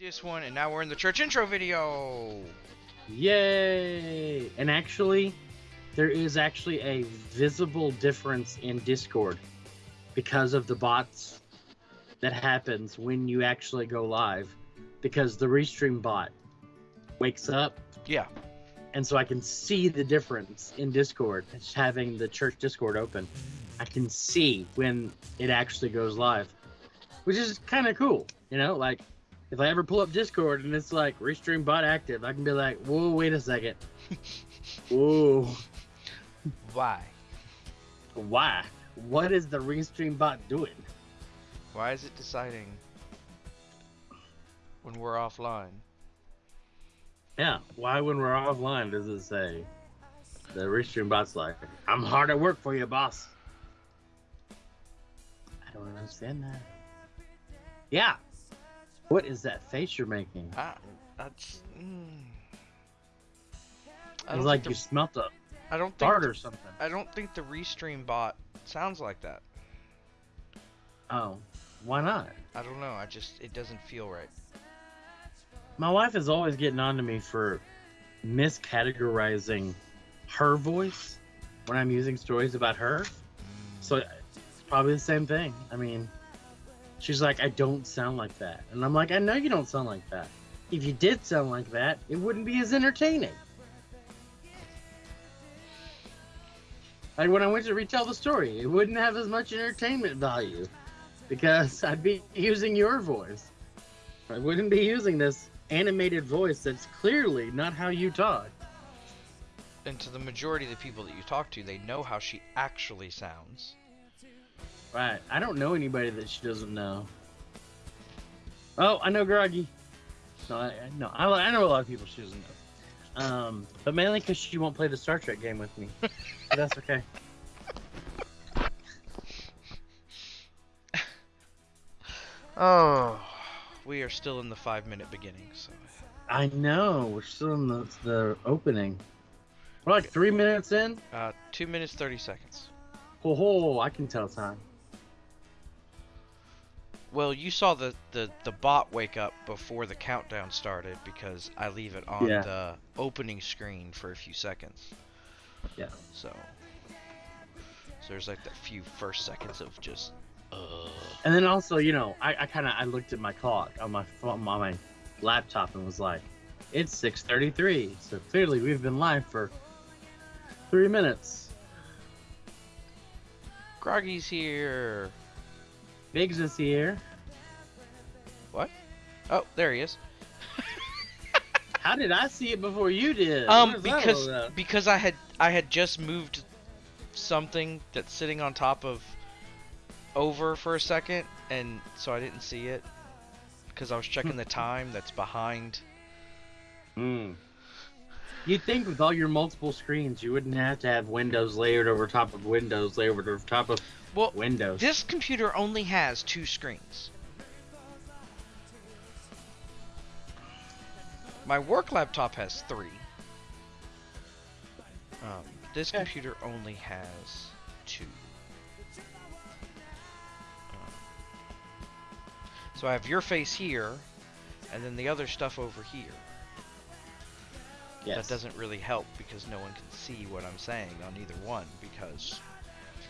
this one, and now we're in the church intro video. Yay! And actually, there is actually a visible difference in Discord because of the bots that happens when you actually go live. Because the restream bot wakes up, Yeah. and so I can see the difference in Discord. Just having the church Discord open, I can see when it actually goes live, which is kind of cool. You know, like if I ever pull up Discord and it's like restream bot active, I can be like, whoa, wait a second. Whoa, Why? why? What is the restream bot doing? Why is it deciding when we're offline? Yeah, why when we're offline does it say the restream bot's like, I'm hard at work for you, boss? I don't understand that. Yeah. What is that face you're making? I, that's. Mm, I It's like you. you smelt a I don't think. fart the- or something. I don't think the restream bot sounds like that. Oh, why not? I don't know. I just it doesn't feel right. My wife is always getting on to me for miscategorizing her voice when I'm using stories about her. So it's probably the same thing. I mean, she's like, I don't sound like that. And I'm like, I know you don't sound like that. If you did sound like that, it wouldn't be as entertaining. Like when I went to retell the story, it wouldn't have as much entertainment value because I'd be using your voice. I wouldn't be using this animated voice that's clearly not how you talk. And to the majority of the people that you talk to, they know how she actually sounds. Right. I don't know anybody that she doesn't know. Oh, I know Groggy. No, I, I- no, I, I know a lot of people she doesn't know. Um, but mainly because she won't play the Star Trek game with me. but that's okay. Oh, we are still in the five minute beginning, so I know. We're still in the, the opening. We're like three minutes in. uh, two minutes thirty seconds. Ho ho! I can tell time. Well, you saw the, the, the bot wake up before the countdown started because I leave it on Yeah. the opening screen for a few seconds. Yeah. So, so there's like that few first seconds of just, uh, And then also, you know, I, I kind of I looked at my clock on my phone, on my laptop and was like, it's 6:33. So clearly we've been live for three minutes. Groggy's here. Biggs is here. What? Oh, there he is. How did I see it before you did? Um, What is that all because because I had I had just moved something that's sitting on top of over for a second, and so I didn't see it because I was checking the time that's behind. Mm. You'd think with all your multiple screens, you wouldn't have to have windows layered over top of windows layered over top of Well, windows. this computer only has two screens. My work laptop has three. Um, this Okay. computer only has two. Um, so I have your face here, and then the other stuff over here. yes. That doesn't really help because no one can see what I'm saying on either one because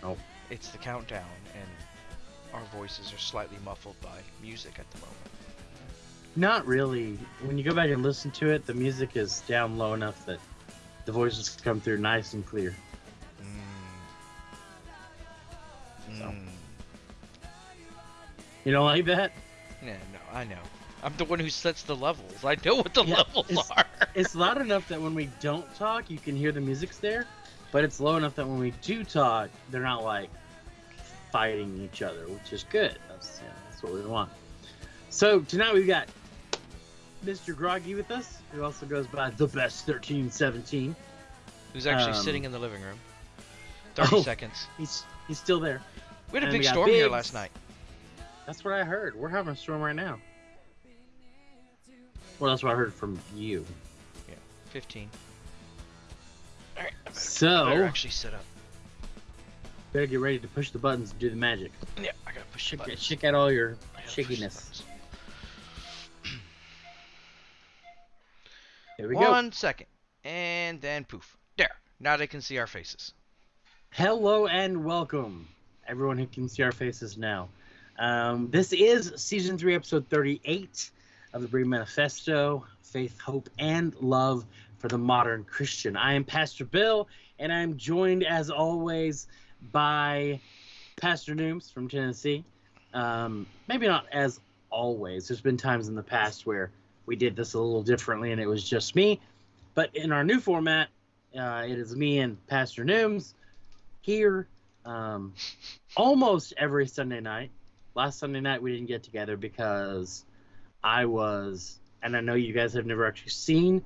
Oh. It's the countdown and our voices are slightly muffled by music at the moment. Not really. When you go back and listen to it, the music is down low enough that the voices come through nice and clear. Mm. So. Mm. You don't like that? Yeah, no, I know. I'm the one who sets the levels. I know what the Yeah, levels it's- are. It's loud enough that when we don't talk, you can hear the music's there, but it's low enough that when we do talk, they're not like fighting each other, which is good. That's, yeah, that's what we want. So tonight we've got Mr. Groggy with us, who also goes by the best 1317. Who's actually um, sitting in the living room? 30 Oh. seconds. He's he's still there. We had a and big storm here last night. That's what I heard. We're having a storm right now. Well, that's what I heard from you. Yeah, 15. Alright, I better, So, better actually set up. Better get ready to push the buttons and do the magic. Yeah, I gotta push the Shake, button. shake out all your I the shakiness. buttons. Here we go. One second. And then poof. There. Now they can see our faces. Hello and welcome, everyone who can see our faces now. Um, this is season three, episode 38 of the Berean Manifesto Faith, Hope, and Love for the Modern Christian. I am Pastor Bill, and I'm joined, as always, by Pastor Nooms from Tennessee. Um, maybe not as always. There's been times in the past where we did this a little differently and it was just me. But in our new format, uh, it is me and Pastor Nooms here um, almost every Sunday night. Last Sunday night we didn't get together because I was, and I know you guys have never actually seen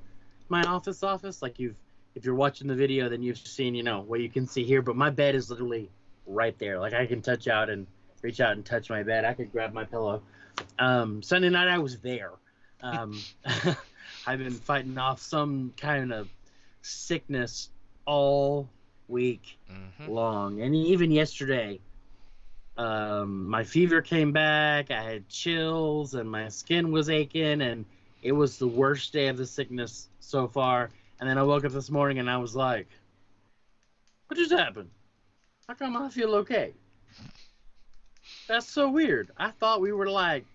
my office office. Like you've, if you're watching the video, then you've seen, you know, what you can see here. But my bed is literally right there. Like I can touch out and reach out and touch my bed. I could grab my pillow. Um, Sunday night I was there. Um, I've been fighting off some kind of sickness all week Mm-hmm. long. And even yesterday, um, my fever came back. I had chills and my skin was aching, and it was the worst day of the sickness so far. And then I woke up this morning and I was like, "What just happened? How come I feel okay?" That's so weird. I thought we were like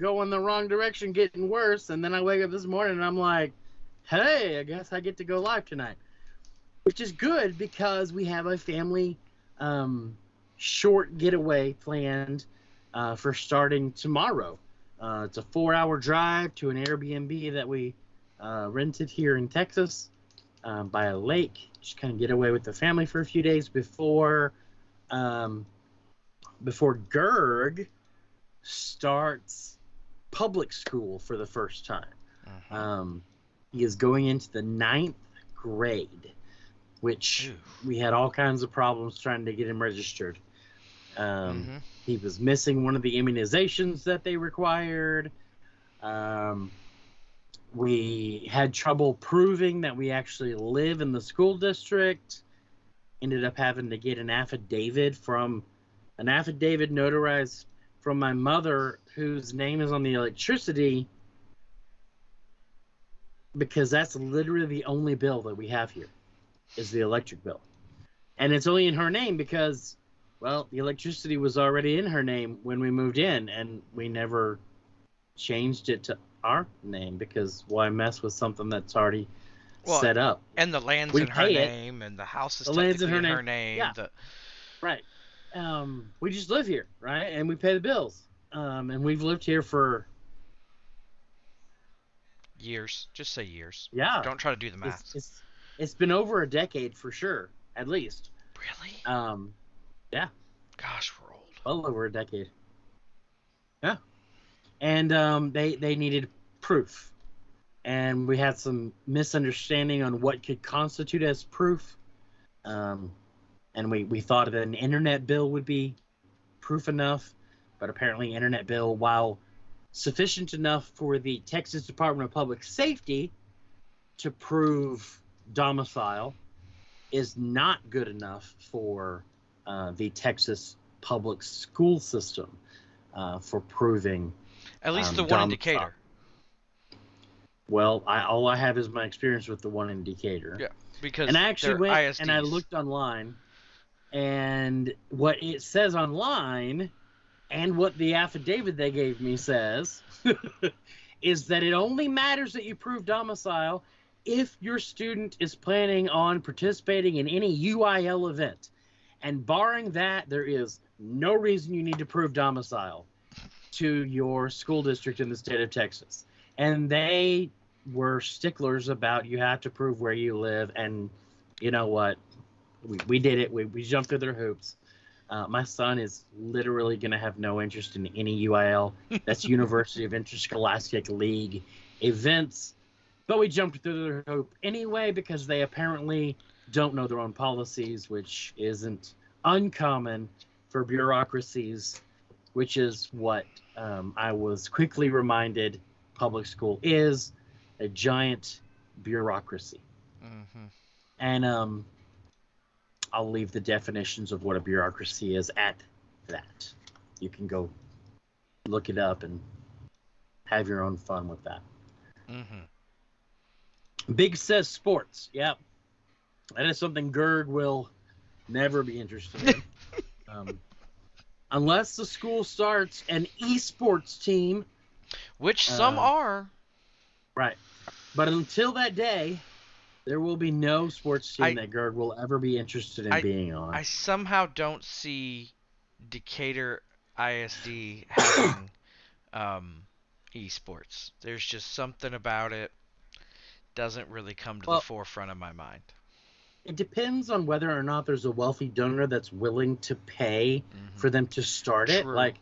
going the wrong direction, getting worse, and then I wake up this morning and I'm like, "Hey, I guess I get to go live tonight." which is good because we have a family um, short getaway planned uh, for starting tomorrow. Uh, it's a four-hour drive to an Airbnb that we uh, rented here in Texas um, by a lake. Just kind of get away with the family for a few days before um, before Gerg starts public school for the first time. Mhm. Um, he is going into the ninth grade, which Ooh. we had all kinds of problems trying to get him registered. Um, Mhm. He was missing one of the immunizations that they required. Um, we had trouble proving that we actually live in the school district. Ended up having to get an affidavit from an affidavit notarized from my mother, whose name is on the electricity, because that's literally the only bill that we have here is the electric bill. And it's only in her name because, well, the electricity was already in her name when we moved in, and we never changed it to our name because why mess with something that's already Well, set up? And the land's We in her pay it. name, and the house is The land's in her her name. Yeah. the- Right. Um, we just live here, right? And we pay the bills. Um, and we've lived here for years. Just say years. yeah. Don't try to do the math. It's, it's it's been over a decade for sure, at least. Really? Um, yeah. Gosh, we're old. well over a decade. Yeah. And um, they they needed proof, and we had some misunderstanding on what could constitute as proof. Um, and we we thought that an internet bill would be proof enough, but apparently internet bill, while sufficient enough for the Texas Department of Public Safety to prove domicile, is not good enough for uh, the Texas public school system uh, for proving. At least Um, the one indicator. Well, I, all I have is my experience with the one indicator. Yeah, Because and I actually went and I looked online, and what it says online, and what the affidavit they gave me says, is that it only matters that you prove domicile if your student is planning on participating in any UIL event. And barring that, there is no reason you need to prove domicile to your school district in the state of Texas. And they were sticklers about you have to prove where you live. And you know what? We, we did it. We, we jumped through their hoops. Uh, my son is literally going to have no interest in any UIL. That's University of Interscholastic League events. But we jumped through their hoop anyway because they apparently don't know their own policies, which isn't uncommon for bureaucracies, which is what um, I was quickly reminded public school is a giant bureaucracy. hmm And um, I'll leave the definitions of what a bureaucracy is at that. You can go look it up and have your own fun with that. hmm Big says sports. Yep. That is something Gerd will never be interested in. um, unless the school starts an esports team. Which some Uh, are. Right. But until that day, there will be no sports team I- that Gerd will ever be interested in I- being on. I somehow don't see Decatur ISD having um, esports. There's just something about it doesn't really come to Well- the forefront of my mind. it depends on whether or not there's a wealthy donor that's willing to pay Mhm. for them to start it. Like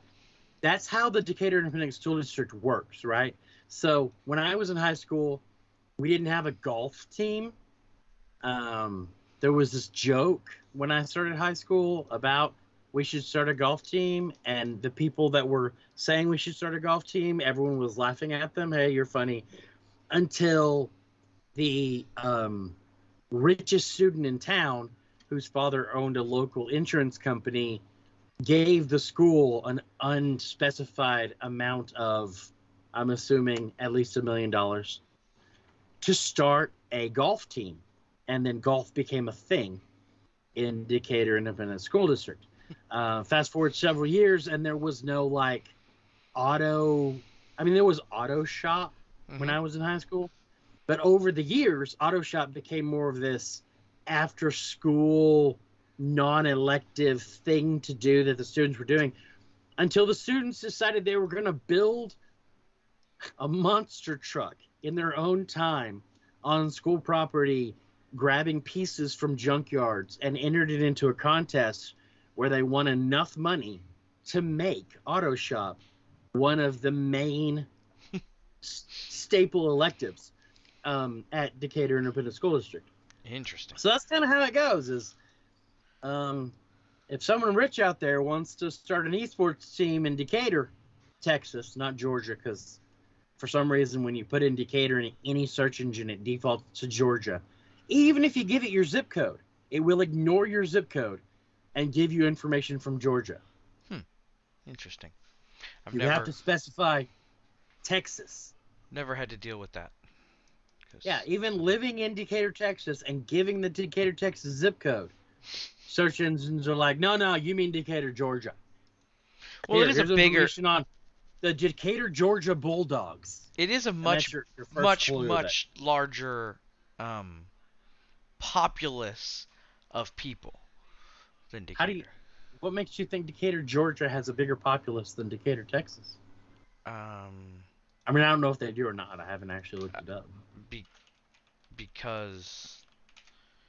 that's how the Decatur Independent School District works, right? So when I was in high school, we didn't have a golf team. Um, there was this joke when I started high school about we should start a golf team, and the people that were saying we should start a golf team, everyone was laughing at them. Hey, you're funny. Until the um, richest student in town, whose father owned a local insurance company, gave the school an unspecified amount of, I'm assuming, at least a million dollars to start a golf team. And then golf became a thing in Decatur Independent School District. Uh, fast forward several years, and there was no like auto. I mean, there was auto shop when Mhm. I was in high school. But over the years, auto shop became more of this after school non-elective thing to do that the students were doing until the students decided they were going to build a monster truck in their own time on school property grabbing pieces from junkyards and entered it into a contest where they won enough money to make auto shop one of the main staple electives um, at Decatur Independent School District. Interesting. So that's kind of how it goes. Is um, if someone rich out there wants to start an esports team in Decatur, Texas, not Georgia, because for some reason when you put in Decatur in any search engine, it defaults to Georgia. Even if you give it your zip code, it will ignore your zip code and give you information from Georgia. Hmm. Interesting. I've you never have to specify Texas. never had to deal with that. Yeah, even living in Decatur, Texas, and giving the Decatur, Texas zip code, search engines are like, no, no, you mean Decatur, Georgia. Well, Here, it is a bigger. on the Decatur, Georgia Bulldogs. It is a much your- your much much larger um, populace of people than Decatur. How do you- What makes you think Decatur, Georgia, has a bigger populace than Decatur, Texas? Um, I mean, I don't know if they do or not. I haven't actually looked it up be, because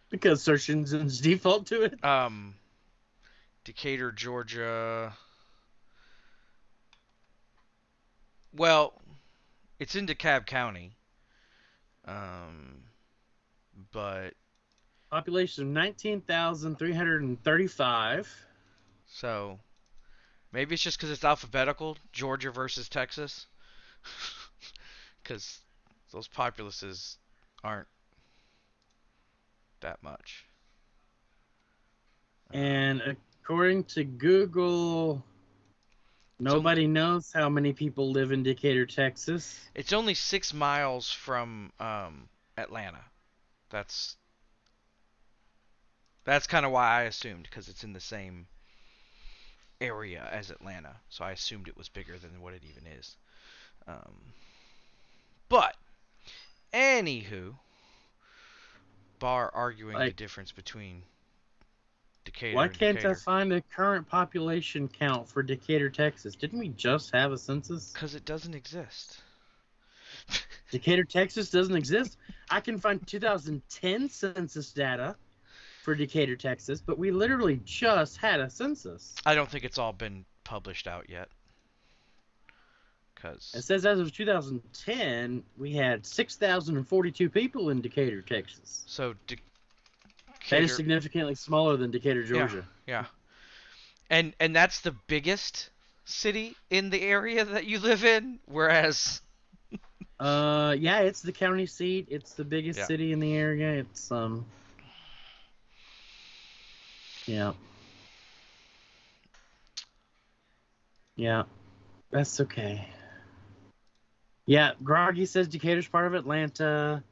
because search engines default to it. um, Decatur, Georgia. Well, it's in DeKalb County. Um, but Population of nineteen thousand three hundred and thirty-five. so maybe it's just because it's alphabetical, Georgia versus Texas. Because those populaces aren't that much. And according to Google, nobody knows how many people live in Decatur, Texas. It's only six miles from um, Atlanta. That's that's kind of why I assumed because it's in the same area as Atlanta, so I assumed it was bigger than what it even is. Um, but anywho, bar arguing the difference between Decatur Why can't I find the current population count for Decatur, Texas? Didn't we just have a census? because it doesn't exist. Decatur, Texas doesn't exist. I can find 2010 census data for Decatur, Texas, but we literally just had a census. I don't think it's all been published out yet. It says as of 2010, we had 6,042 people in Decatur, Texas. so That Decatur, is significantly smaller than Decatur, Georgia. Yeah. And and that's the biggest city in the area that you live in, whereas Uh, yeah, it's the county seat. It's the biggest Yeah. city in the area. It's um, yeah, yeah, that's okay. Yeah, Groggy says Decatur's part of Atlanta.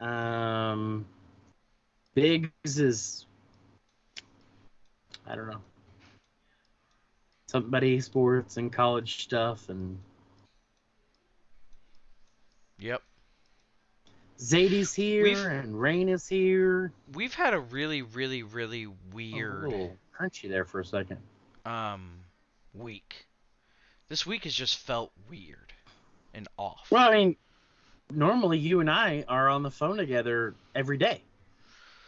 Um, Biggs is, I don't know, somebody sports and college stuff, and Yep. Zadie's here, We've- and Rain is here. We've had a really, really, really Oh, weird little crunchy there for a second. um week. This week has just felt weird and off. Well, I mean, normally you and I are on the phone together every day,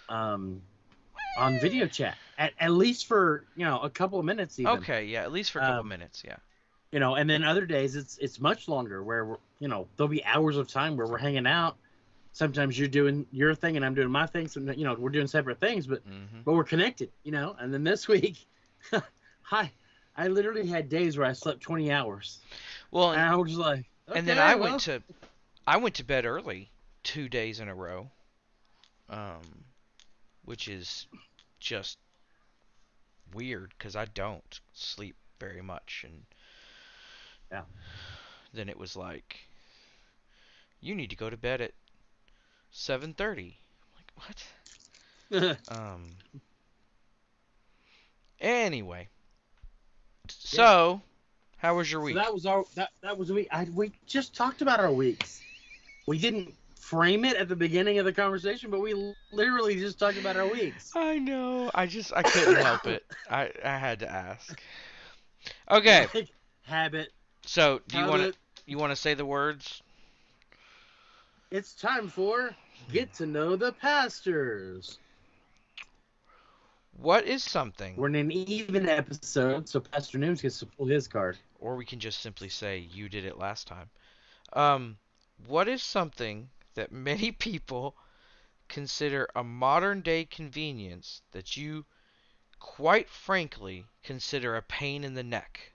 um, on video chat, at, at least for you know a couple of minutes even. Okay, yeah, at least for a couple Um, minutes, yeah. You know, and then other days it's it's much longer where we're you know there'll be hours of time where we're hanging out. Sometimes you're doing your thing and I'm doing my thing. So you know we're doing separate things, but hmm but we're connected. You know, and then this week, I I literally had days where I slept 20 hours, Well, and, I was like, and then I well." went to I went to bed early two days in a row. Um which is just weird cuz I don't sleep very much and Yeah. Then it was like you need to go to bed at 7:30. Like what? Um. Anyway, so how was your So week? that was our that that was a week. I we just talked about our weeks. We didn't frame it at the beginning of the conversation, but we literally just talked about our weeks. I know. I just I couldn't help it. I I had to ask. Okay, Like, habit. so do you want to you want to say the words? It's time for get to know the pastors. What is something, We're in an even episode, so Pastor Nooms gets to pull his card. or we can just simply say you did it last time. Um, what is something that many people consider a modern day convenience that you, quite frankly, consider a pain in the neck?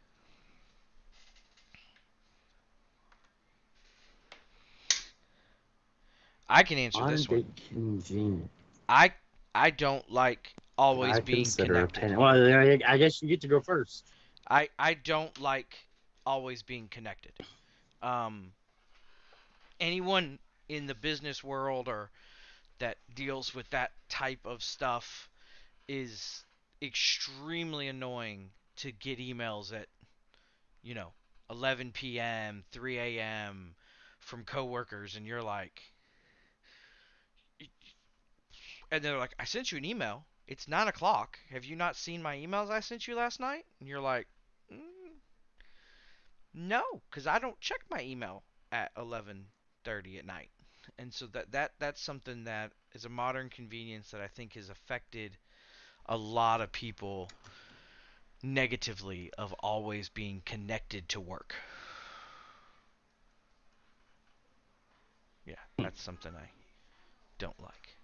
I can answer this one. convenient. I I don't like always I being connected. Well, I I guess you get to go first. I I don't like always being connected. Um, anyone in the business world or that deals with that type of stuff is extremely annoying to get emails at you know 11 p.m., 3 a.m. from coworkers, and you're like, and they're like, I sent you an email. It's nine o'clock. Have you not seen my emails I sent you last night? And you're like, mm, no, because I don't check my email at 11:30 at night. And so that that that's something that is a modern convenience that I think has affected a lot of people negatively of always being connected to work. Yeah, that's something I don't like.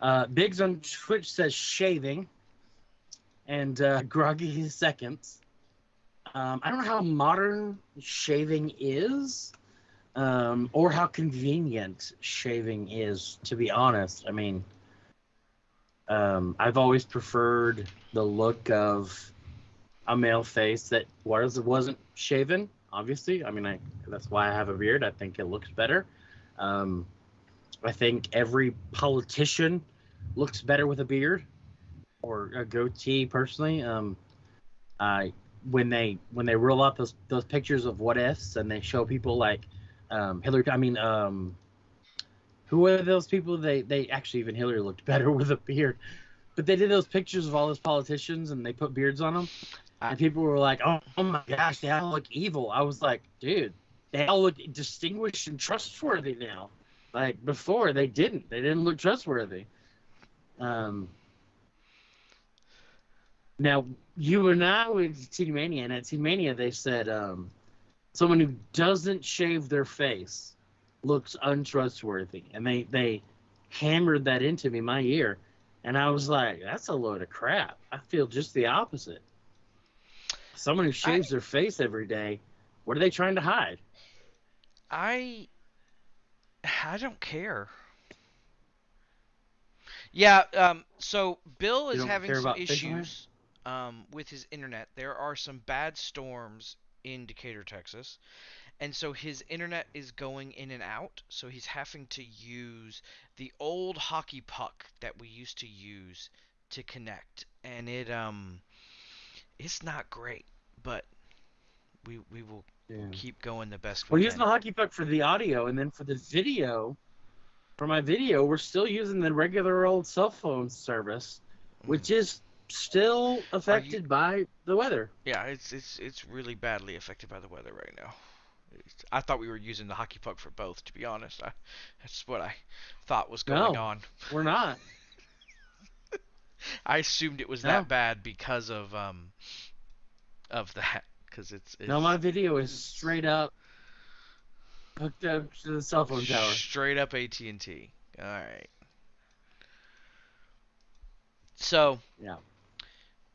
Uh, Biggs on Twitch says shaving, and uh, Groggy seconds. Um, I don't know how modern shaving is, um, or how convenient shaving is. To be honest, I mean, um, I've always preferred the look of a male face that was wasn't shaven. Obviously, I mean, I that's why I have a beard. I think it looks better. Um, I think every politician looks better with a beard or a goatee. Personally, um, I when they when they roll out those those pictures of what ifs and they show people like um, Hillary. I mean, um, who were those people? They they actually even Hillary looked better with a beard. But they did those pictures of all those politicians and they put beards on them. And people were like, "Oh, oh my gosh, they all look evil." I was like, "Dude, they all look distinguished and trustworthy now." Like before, they didn't. They didn't look trustworthy. Um. Now you and I went to Teen Mania, and at Teen Mania they said um, someone who doesn't shave their face looks untrustworthy, and they they hammered that into me my ear, and I was like, that's a load of crap. I feel just the opposite. Someone who shaves their face every day, what are they trying to hide? I I don't care. Yeah, um so Bill is having some about fish oil? issues um with his internet. There are some bad storms in Decatur, Texas. and so his internet is going in and out. So he's having to use the old hockey puck that we used to use to connect, and it um, it's not great, but we we will Yeah. keep going the best way. We're we using can. the hockey puck for the audio, and then for the video, for my video, we're still using the regular old cell phone service, which is still affected by the weather. Yeah, it's it's it's really badly affected by the weather right now. I thought we were using the hockey puck for both. To be honest, I, that's what I thought was going No. on. We're not. I assumed it was No. that bad because of um of that because it's, it's No, my video is straight up hooked up to the cell phone tower. straight up AT and T. All right. So Yeah,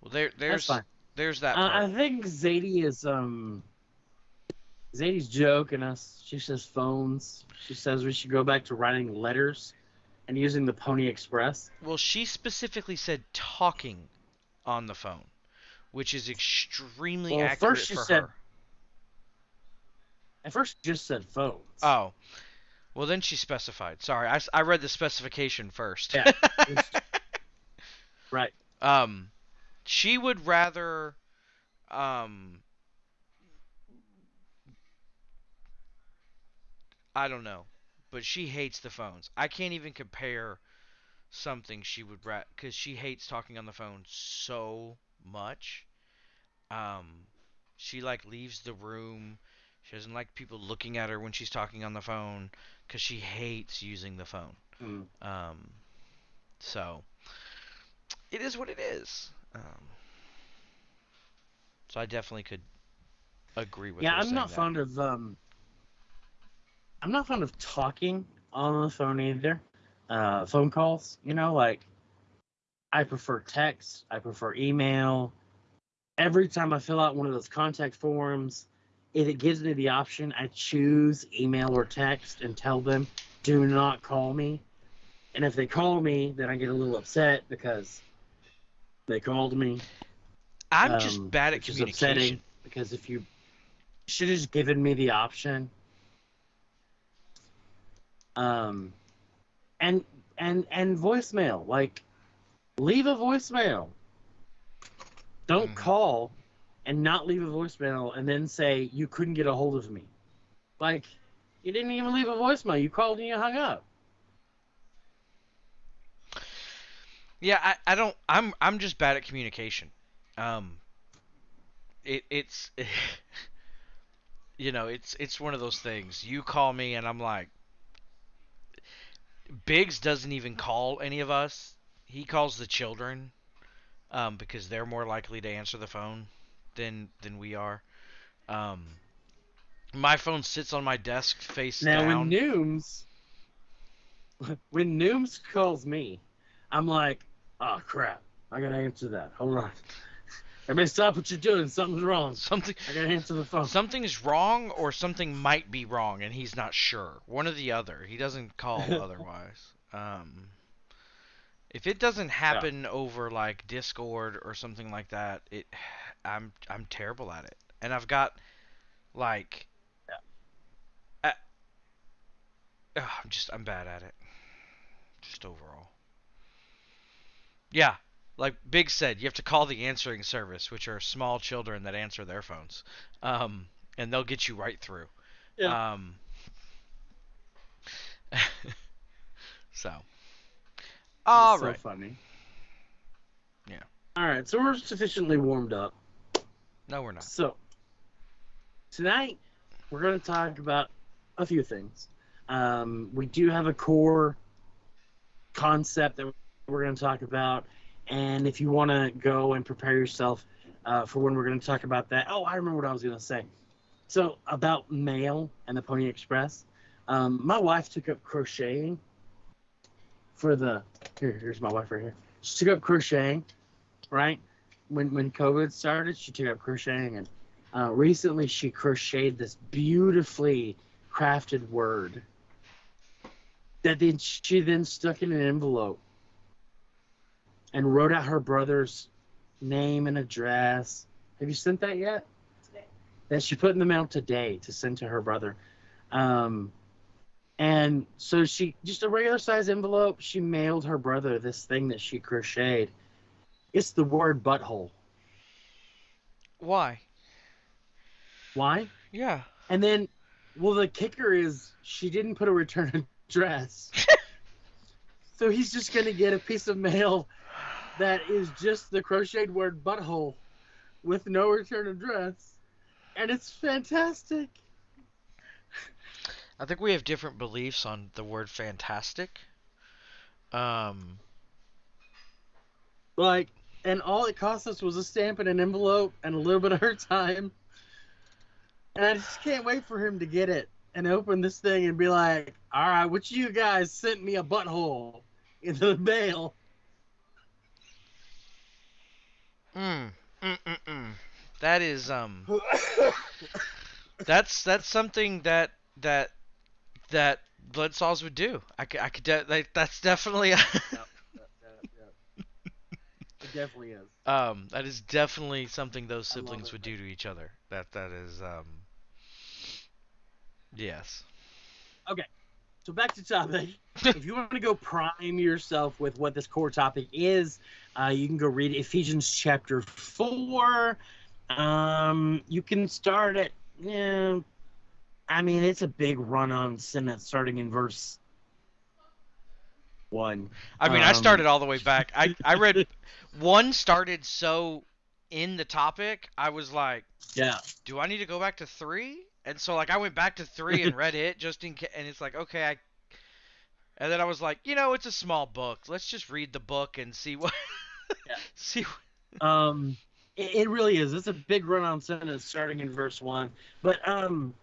well there there's there's that Uh. I think Zadie is um. Zadie's joking us. She says phones. She says we should go back to writing letters and using the Pony Express. Well, she specifically said talking on the phone, which is extremely Well, accurate first she for said- her. At first, she just said phones. Oh. Well, then she specified. Sorry, I, I read the specification first. Yeah. right. um, she would rather, um, I don't know, but she hates the phones. I can't even compare something she would because she hates talking on the phone so much. Um, she like leaves the room. She doesn't like people looking at her when she's talking on the phone because she hates using the phone. Mm. Um, so it is what it is. Um, so I definitely could agree with Yeah, her I'm not that. fond of um. I'm not fond of talking on the phone either. Uh, phone calls, you know, like I prefer text. I prefer email. Every time I fill out one of those contact forms, if it gives me the option, I choose email or text and tell them, "Do not call me." And if they call me, then I get a little upset because they called me. I'm um, just bad at communication. upsetting because if you should have just given me the option um and and and voicemail like leave a voicemail don't Mhm. call and not leave a voicemail and then say you couldn't get a hold of me like you didn't even leave a voicemail you called and you hung up Yeah, I, I don't. I'm I'm just bad at communication. Um. It it's. you know, it's it's one of those things. You call me and I'm like. Biggs doesn't even call any of us. He calls the children, um, because they're more likely to answer the phone than than we are. Um. My phone sits on my desk face now down. when nooms when nooms calls me i'm like oh crap. I gotta answer that. Hold on. Everybody stop what you're doing. Something's wrong. Something i gotta answer the phone. Something's wrong or something might be wrong and he's not sure. One or the other. He doesn't call otherwise. Um if it doesn't happen over like discord or something like that it i'm i'm terrible at it. And i've got like I, Ugh, i'm just i'm bad at it. Just overall. Yeah. Like Big said, you have to call the answering service, which are small children that answer their phones, um, and they'll get you right through. Yeah. Um, so, all right. so funny Yeah. all right so we're sufficiently warmed up No, we're not. So, tonight we're going to talk about a few things. Um, we do have a core concept that we're going to talk about, and if you want to go and prepare yourself uh, for when we're going to talk about that, oh, I remember what I was going to say. So, about mail and the Pony Express, um, my wife took up crocheting for the. Here, here's my wife right here. She took up crocheting, right? when when COVID started, she took up crocheting, and uh, recently she crocheted this beautifully crafted word that then she then stuck in an envelope and wrote out her brother's name and address. Have you sent that yet? Today. that she put in the mail today to send to her brother. Um, and so she just a regular size envelope. She mailed her brother this thing that she crocheted. It's the word butthole. Why? Why? Yeah. And then, well, the kicker is she didn't put a return address. so he's just gonna get a piece of mail that is just the crocheted word butthole with no return address, and it's fantastic. I think we have different beliefs on the word fantastic. Um, Like, and all it cost us was a stamp and an envelope and a little bit of her time. And I just can't wait for him to get it and open this thing and be like, all right, which you guys sent me a butthole into the mail? mm, mm, mm, mm. That is um, that's that's something that that that blood saws would do. I could, I could de- like, that's definitely it definitely is. um that is definitely something those siblings it. would do to each other. That that is um yes. Okay, so back to topic. if you want to go prime yourself with what this core topic is, uh, you can go read Ephesians chapter four. Um, you can start at yeah. I mean, it's a big run-on sentence starting in verse one. I mean, I Um, started all the way back. I I read one started so in the topic. I was like, Yeah. do I need to go back to three? And so like I went back to three and read it just in case. And it's like okay, I. And then I was like, you know, it's a small book. Let's just read the book and see what. Yeah. see. What... Um, it, it really is. It's a big run-on sentence starting in verse one, but um,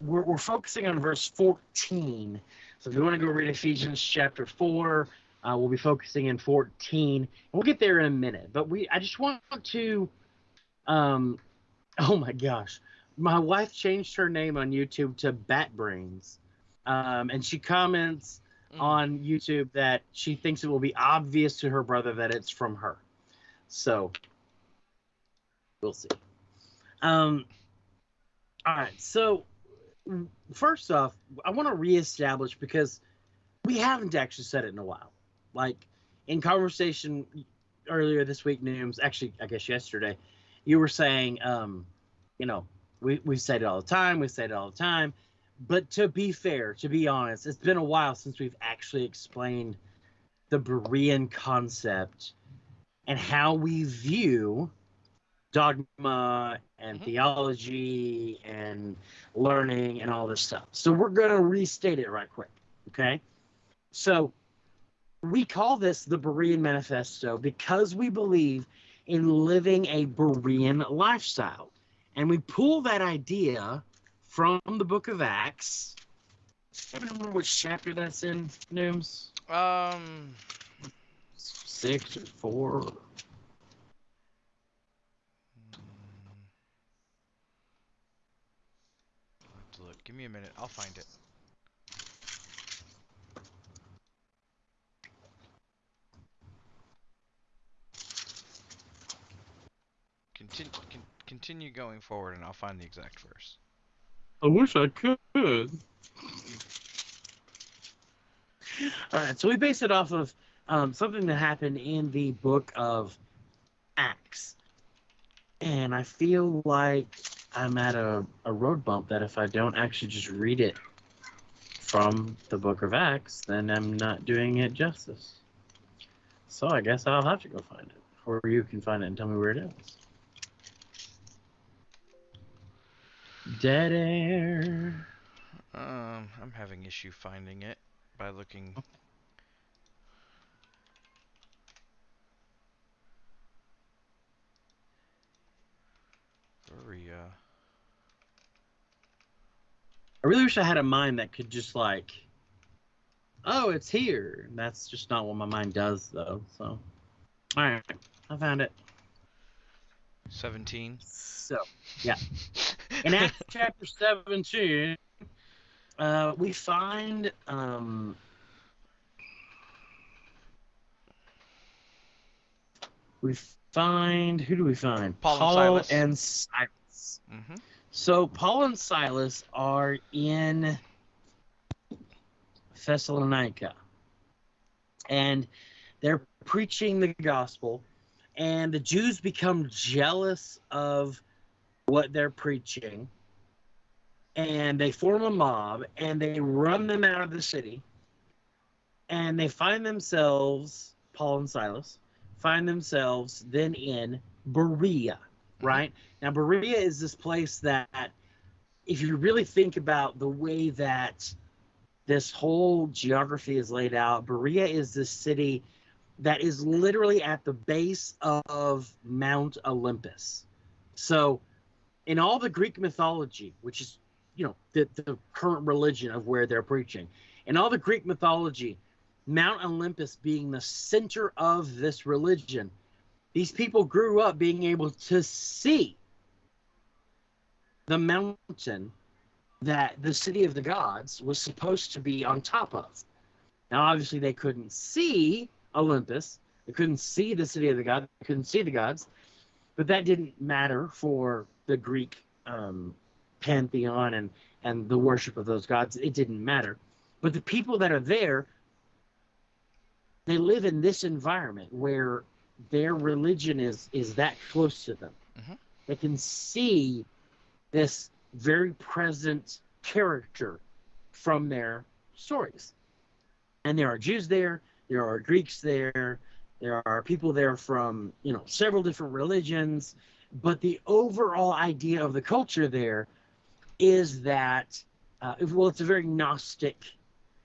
we're we're focusing on verse fourteen. So if you want to go read Ephesians chapter four, uh, we'll be focusing in fourteen. We'll get there in a minute, but we I just want to, um, oh my gosh, my wife changed her name on YouTube to Bat Brains, um, and she comments Mm. on YouTube that she thinks it will be obvious to her brother that it's from her. So we'll see. Um, all right. So first off, I want to reestablish because we haven't actually said it in a while. Like in conversation earlier this week, Nooms, actually, I guess yesterday, you were saying, um, you know, we we said it all the time. We said it all the time. But to be fair, to be honest, it's been a while since we've actually explained the Berean concept and how we view dogma and Mhm. theology and learning and all this stuff. So we're going to restate it right quick. Okay. So we call this the Berean Manifesto because we believe in living a Berean lifestyle. And we pull that idea from the book of Acts. I don't remember which chapter that's in, Nooms. Um. Six or four. mm, I'll have to look. Give me a minute. I'll find it. Continue, con- continue going forward, and I'll find the exact verse. I wish I could. All right, so we base it off of um, something that happened in the book of Acts. And I feel like I'm at a, a road bump that if I don't actually just read it from the book of Acts, then I'm not doing it justice. So I guess I'll have to go find it. Or you can find it and tell me where it is. Dead air. Um, I'm having issue finding it by looking. Berea. I really wish I had a mind that could just like, oh, it's here. And that's just not what my mind does, though. So, all right, I found it. 17. So, yeah. in Acts chapter 17, uh, we find um, we find who do we find? Paul and Silas. and Silas. hmm So Paul and Silas are in Thessalonica, and they're preaching the gospel, and the Jews become jealous of what they're preaching, and they form a mob and they run them out of the city, and they find themselves Paul and Silas find themselves then in Berea, Mm-hmm. right? Now, Berea is this place that, if you really think about the way that this whole geography is laid out, Berea is this city that is literally at the base of Mount Olympus. So, in all the Greek mythology, which is, you know, the, the current religion of where they're preaching, in all the Greek mythology, Mount Olympus being the center of this religion, these people grew up being able to see the mountain that the city of the gods was supposed to be on top of. Now, obviously, they couldn't see Olympus, they couldn't see the city of the gods, they couldn't see the gods, but that didn't matter for the Greek um, pantheon and, and the worship of those gods. It didn't matter. But the people that are there they live in this environment where their religion is is that close to them. Mm-hmm. They can see this very present character from their stories. And there are Jews there, there are Greeks there, there are people there from, you know, several different religions, but the overall idea of the culture there is that uh, well it's a very gnostic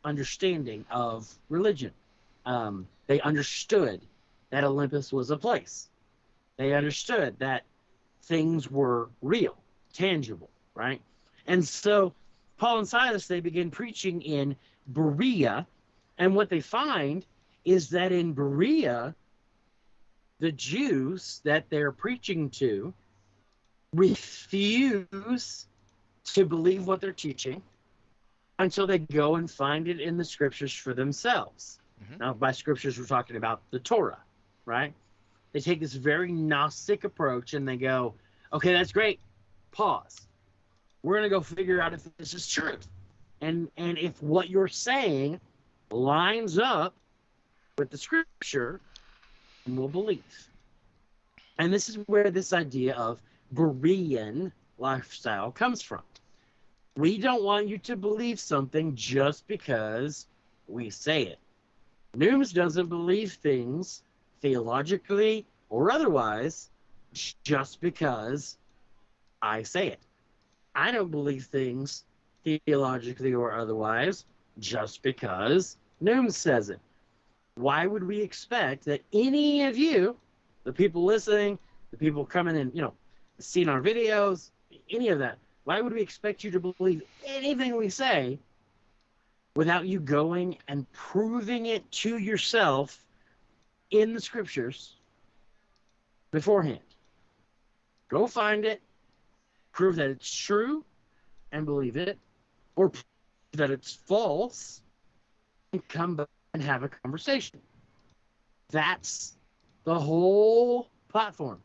understanding of religion um, they understood that Olympus was a place. They understood that things were real, tangible, right? And so Paul and Silas, they begin preaching in Berea. And what they find is that in Berea, the Jews that they're preaching to refuse to believe what they're teaching until they go and find it in the scriptures for themselves. Mm-hmm. Now, by scriptures, we're talking about the Torah, right? They take this very Gnostic approach and they go, okay, that's great. Pause. We're going to go figure out if this is truth. And, and if what you're saying lines up with the scripture, we'll believe. And this is where this idea of Berean lifestyle comes from. We don't want you to believe something just because we say it. Nooms doesn't believe things theologically or otherwise just because I say it. I don't believe things theologically or otherwise just because Nooms says it. Why would we expect that any of you, the people listening, the people coming and, you know, seeing our videos, any of that, why would we expect you to believe anything we say without you going and proving it to yourself in the scriptures beforehand. Go find it, prove that it's true, and believe it, or that it's false, and come back and have a conversation. That's the whole platform.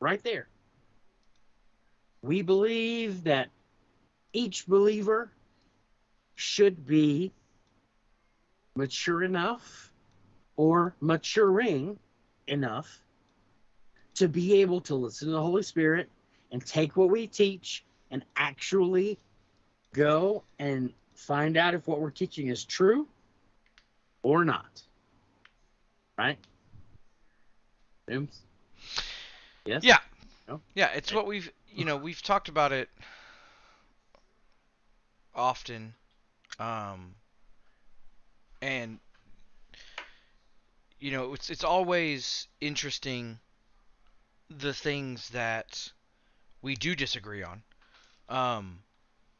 Right there. We believe that each believer should be mature enough or maturing enough to be able to listen to the Holy Spirit and take what we teach and actually go and find out if what we're teaching is true or not. Right? Yes? Yeah. No? Yeah, it's what we've, you know, we've talked about it often um, and you know, it's it's always interesting the things that we do disagree on. Um,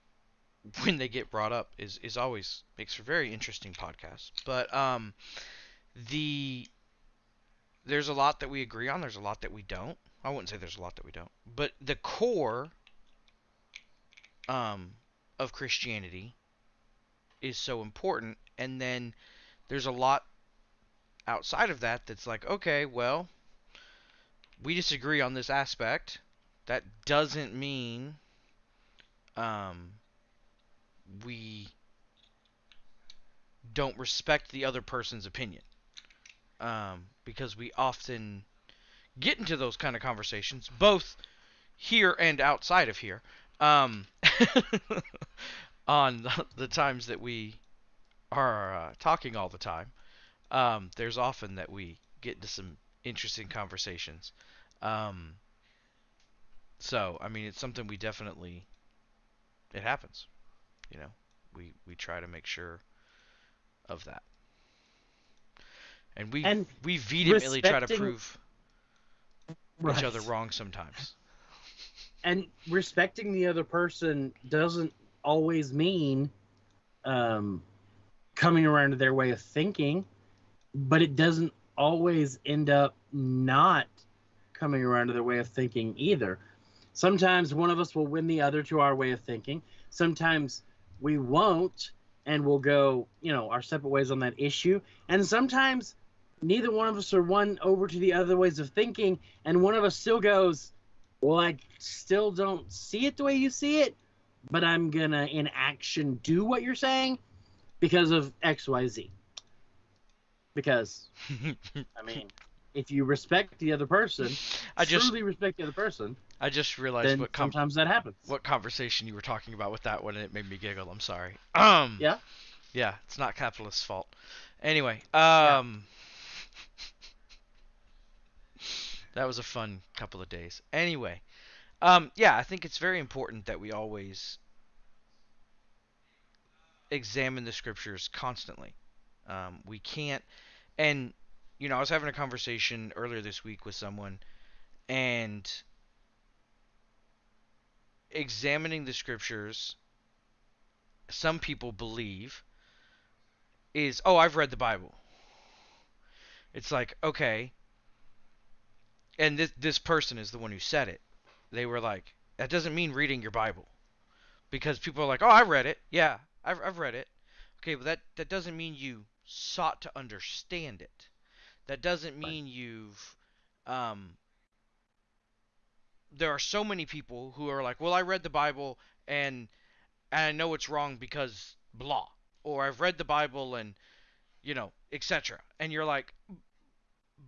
when they get brought up is is always makes for very interesting podcasts. But um, the there's a lot that we agree on. There's a lot that we don't. I wouldn't say there's a lot that we don't. But the core um, of Christianity is so important. And then there's a lot outside of that that's like, okay, well, we disagree on this aspect, that doesn't mean um, we don't respect the other person's opinion. Um, because we often get into those kind of conversations, both here and outside of here, um, on the, times that we are uh, talking all the time. Um, there's often that we get into some interesting conversations. Um, so, I mean, it's something we definitely. It happens. You know, we we try to make sure of that, and we And we vehemently try to prove Right. each other wrong sometimes. and respecting the other person doesn't always mean um, coming around to their way of thinking, but it doesn't always end up not coming around to their way of thinking either. Sometimes one of us will win the other to our way of thinking. Sometimes we won't, and we'll go, you know, our separate ways on that issue. And sometimes neither one of us are won over to the other ways of thinking, and one of us still goes, well, I still don't see it the way you see it, but I'm gonna in action do what you're saying because of X, Y, Z. Because I mean, if you respect the other person, I just truly respect the other person, I just realized what com- sometimes that happens. what conversation you were talking about with that one, and it made me giggle. I'm sorry. Um. Yeah? Yeah, it's not capitalist's fault. Anyway, um. that was a fun couple of days. Anyway, um, yeah, I think it's very important that we always examine the scriptures constantly. Um, we can't, and you know, I was having a conversation earlier this week with someone, and examining the scriptures some people believe is oh I've read the Bible. It's like okay, and this this person is the one who said it. They were like that doesn't mean reading your Bible, because people are like oh I read it yeah I've I've read it. Okay, but that that doesn't mean you sought to understand it. That doesn't mean you've um. There are so many people who are like, well, I read the Bible and and I know it's wrong because blah, or I've read the Bible and you know, etc. And you're like,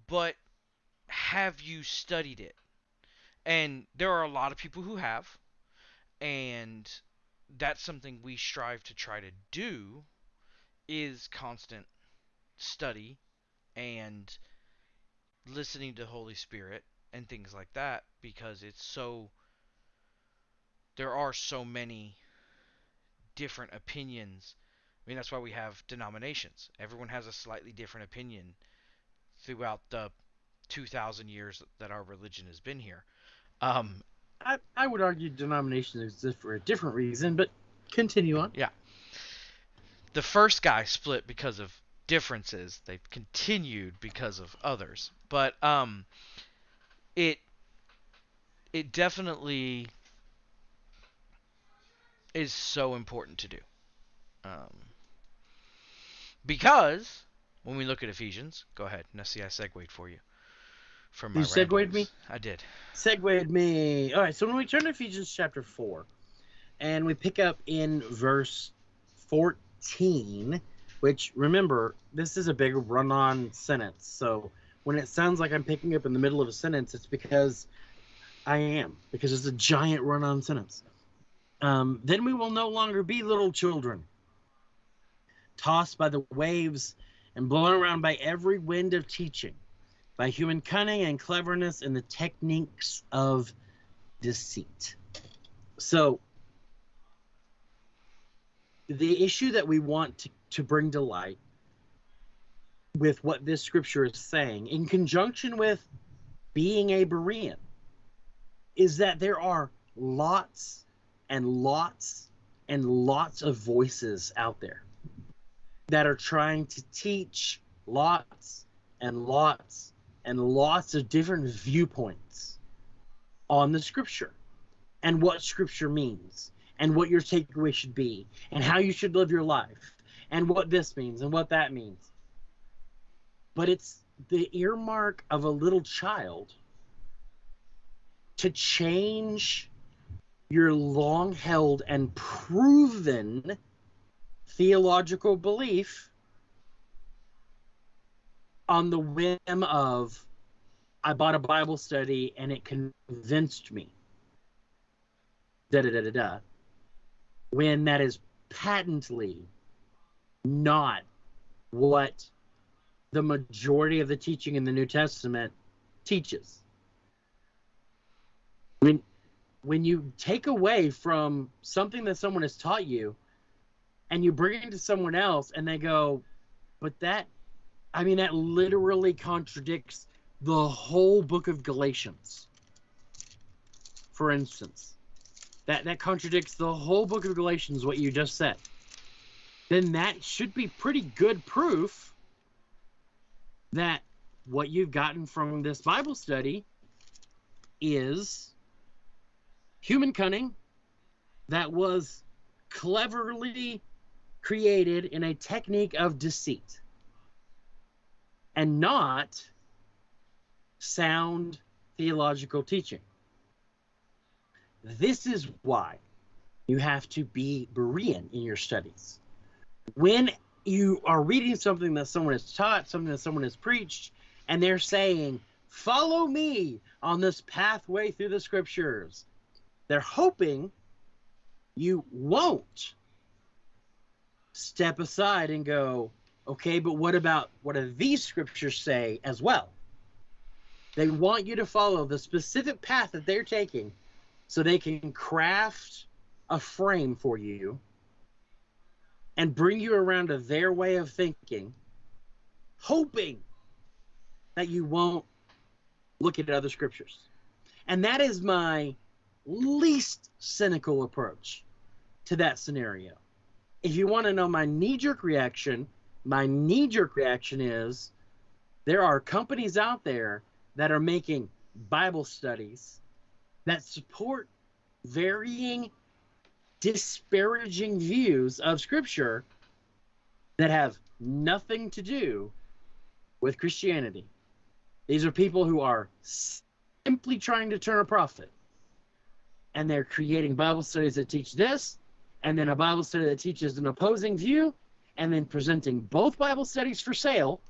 but have you studied it? And there are a lot of people who have, and that's something we strive to try to do is constant study and listening to Holy Spirit and things like that because it's so there are so many different opinions. I mean, that's why we have denominations. Everyone has a slightly different opinion throughout the 2,000 years that our religion has been here. Um, I, I would argue denominations exist for a different reason, but continue on. The first guy split because of differences. They've continued because of others. But um, it it definitely is so important to do. Um, because when we look at Ephesians, go ahead. Now see, I segued for you. From my You segued ramblings. me? I did. segued me. All right, so when we turn to Ephesians chapter 4, and we pick up in verse 14, which remember, this is a big run on sentence. So when it sounds like I'm picking up in the middle of a sentence, it's because I am, because it's a giant run on sentence. Um, then we will no longer be little children, tossed by the waves and blown around by every wind of teaching by human cunning and cleverness and the techniques of deceit. So, the issue that we want to, to bring to light with what this scripture is saying, in conjunction with being a Berean, is that there are lots and lots and lots of voices out there that are trying to teach lots and lots and lots of different viewpoints on the scripture and what scripture means and what your takeaway should be and how you should live your life and what this means and what that means. But it's the earmark of a little child to change your long held and proven theological belief on the whim of I bought a Bible study and it convinced me. Da da da da da. When that is patently not what the majority of the teaching in the New Testament teaches. When when you take away from something that someone has taught you and you bring it to someone else and they go, but that I mean that literally contradicts the whole book of Galatians. For instance, that that contradicts the whole book of Galatians what you just said. Then that should be pretty good proof that what you've gotten from this Bible study is human cunning that was cleverly created in a technique of deceit and not sound theological teaching. This is why you have to be Berean in your studies. When you are reading something that someone has taught, something that someone has preached, and they're saying, Follow me on this pathway through the scriptures, they're hoping you won't step aside and go, Okay, but what about what do these scriptures say as well? They want you to follow the specific path that they're taking so they can craft a frame for you and bring you around to their way of thinking, hoping that you won't look at other scriptures. And that is my least cynical approach to that scenario. If you want to know my knee jerk reaction, my knee jerk reaction is there are companies out there that are making Bible studies that support varying disparaging views of scripture that have nothing to do with Christianity. These are people who are simply trying to turn a profit. And they're creating Bible studies that teach this, and then a Bible study that teaches an opposing view, and then presenting both Bible studies for sale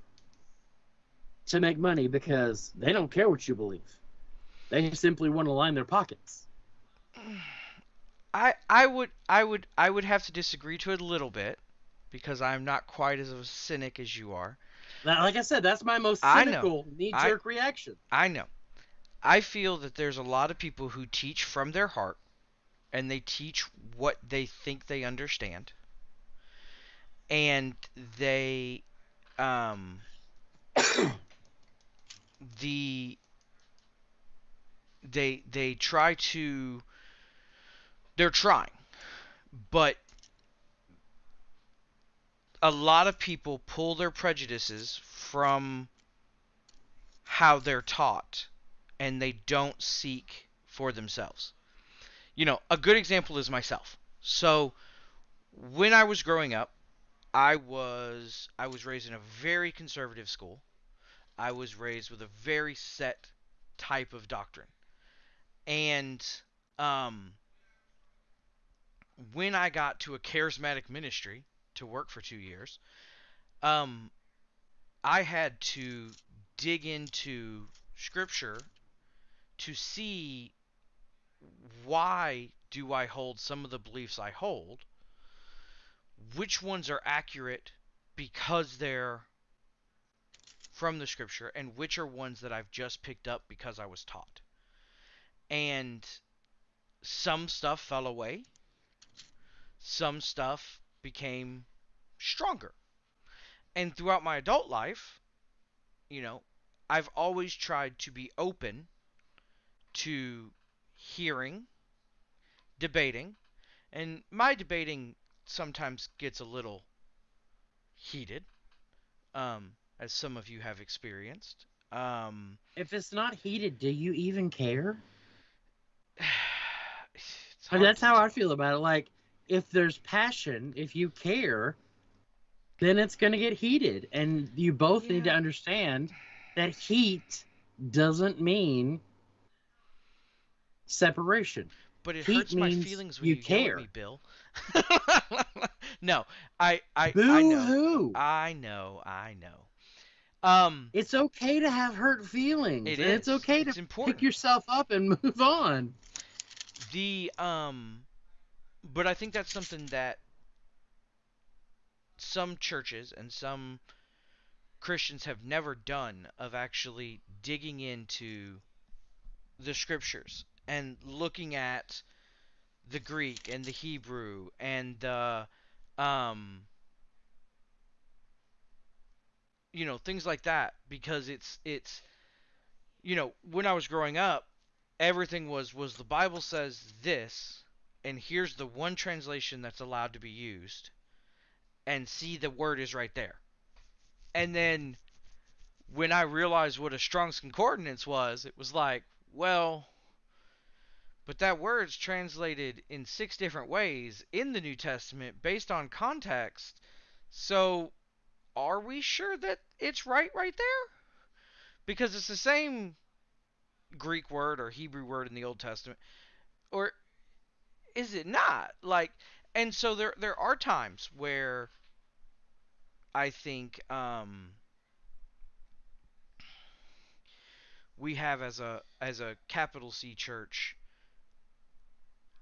to make money because they don't care what you believe. They simply want to line their pockets. I I would I would I would have to disagree to it a little bit because I'm not quite as a cynic as you are. Now, like I said, that's my most cynical knee-jerk reaction. I know. I feel that there's a lot of people who teach from their heart and they teach what they think they understand. And they um the they they try to they're trying but a lot of people pull their prejudices from how they're taught and they don't seek for themselves. You know a good example is myself. So when i was growing up i was i was raised in a very conservative school. I was raised with a very set type of doctrine and um, when I got to a charismatic ministry to work for two years, um, I had to dig into scripture to see why do I hold some of the beliefs I hold, which ones are accurate because they're from the scripture, and which are ones that I've just picked up because I was taught and some stuff fell away. Some stuff became stronger. And throughout my adult life, you know, I've always tried to be open to hearing, debating, and my debating sometimes gets a little heated, um, as some of you have experienced. Um, If it's not heated, do you even care? It's hard that's how I feel about it. Like, if there's passion, if you care, then it's going to get heated. And you both need to understand that heat doesn't mean separation. But it Heat hurts my feelings when you you, care. me, Bill. no, I I Boo I know. hoo! I know. I know. Um, It's okay to have hurt feelings. It and It's is. okay It's to important. pick yourself up and move on. The um, but I think that's something that some churches and some Christians have never done of actually digging into the scriptures and looking at the Greek and the Hebrew and the um you know things like that because it's it's you know when I was growing up everything was was the Bible says this and here's the one translation that's allowed to be used and see the word is right there and then when I realized what a Strong's Concordance was, it was like, well, but that word's translated in six different ways in the New Testament based on context. So, are we sure that it's right right there? Because it's the same Greek word or Hebrew word in the Old Testament. Or is it not? Like and so there there are times where I think um we have as a as a capital C church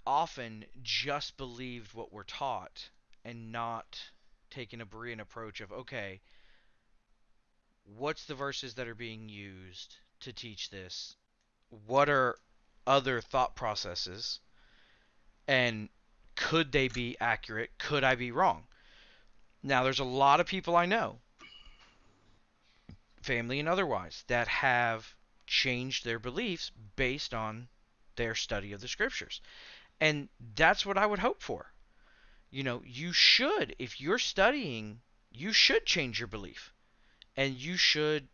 often just believed what we're taught and not taken a Berean approach of okay what's the verses that are being used to teach this what are other thought processes and could they be accurate could I be wrong now there's a lot of people I know family and otherwise that have changed their beliefs based on their study of the scriptures. And that's what I would hope for. You know, you should, if you're studying, you should change your belief. And you should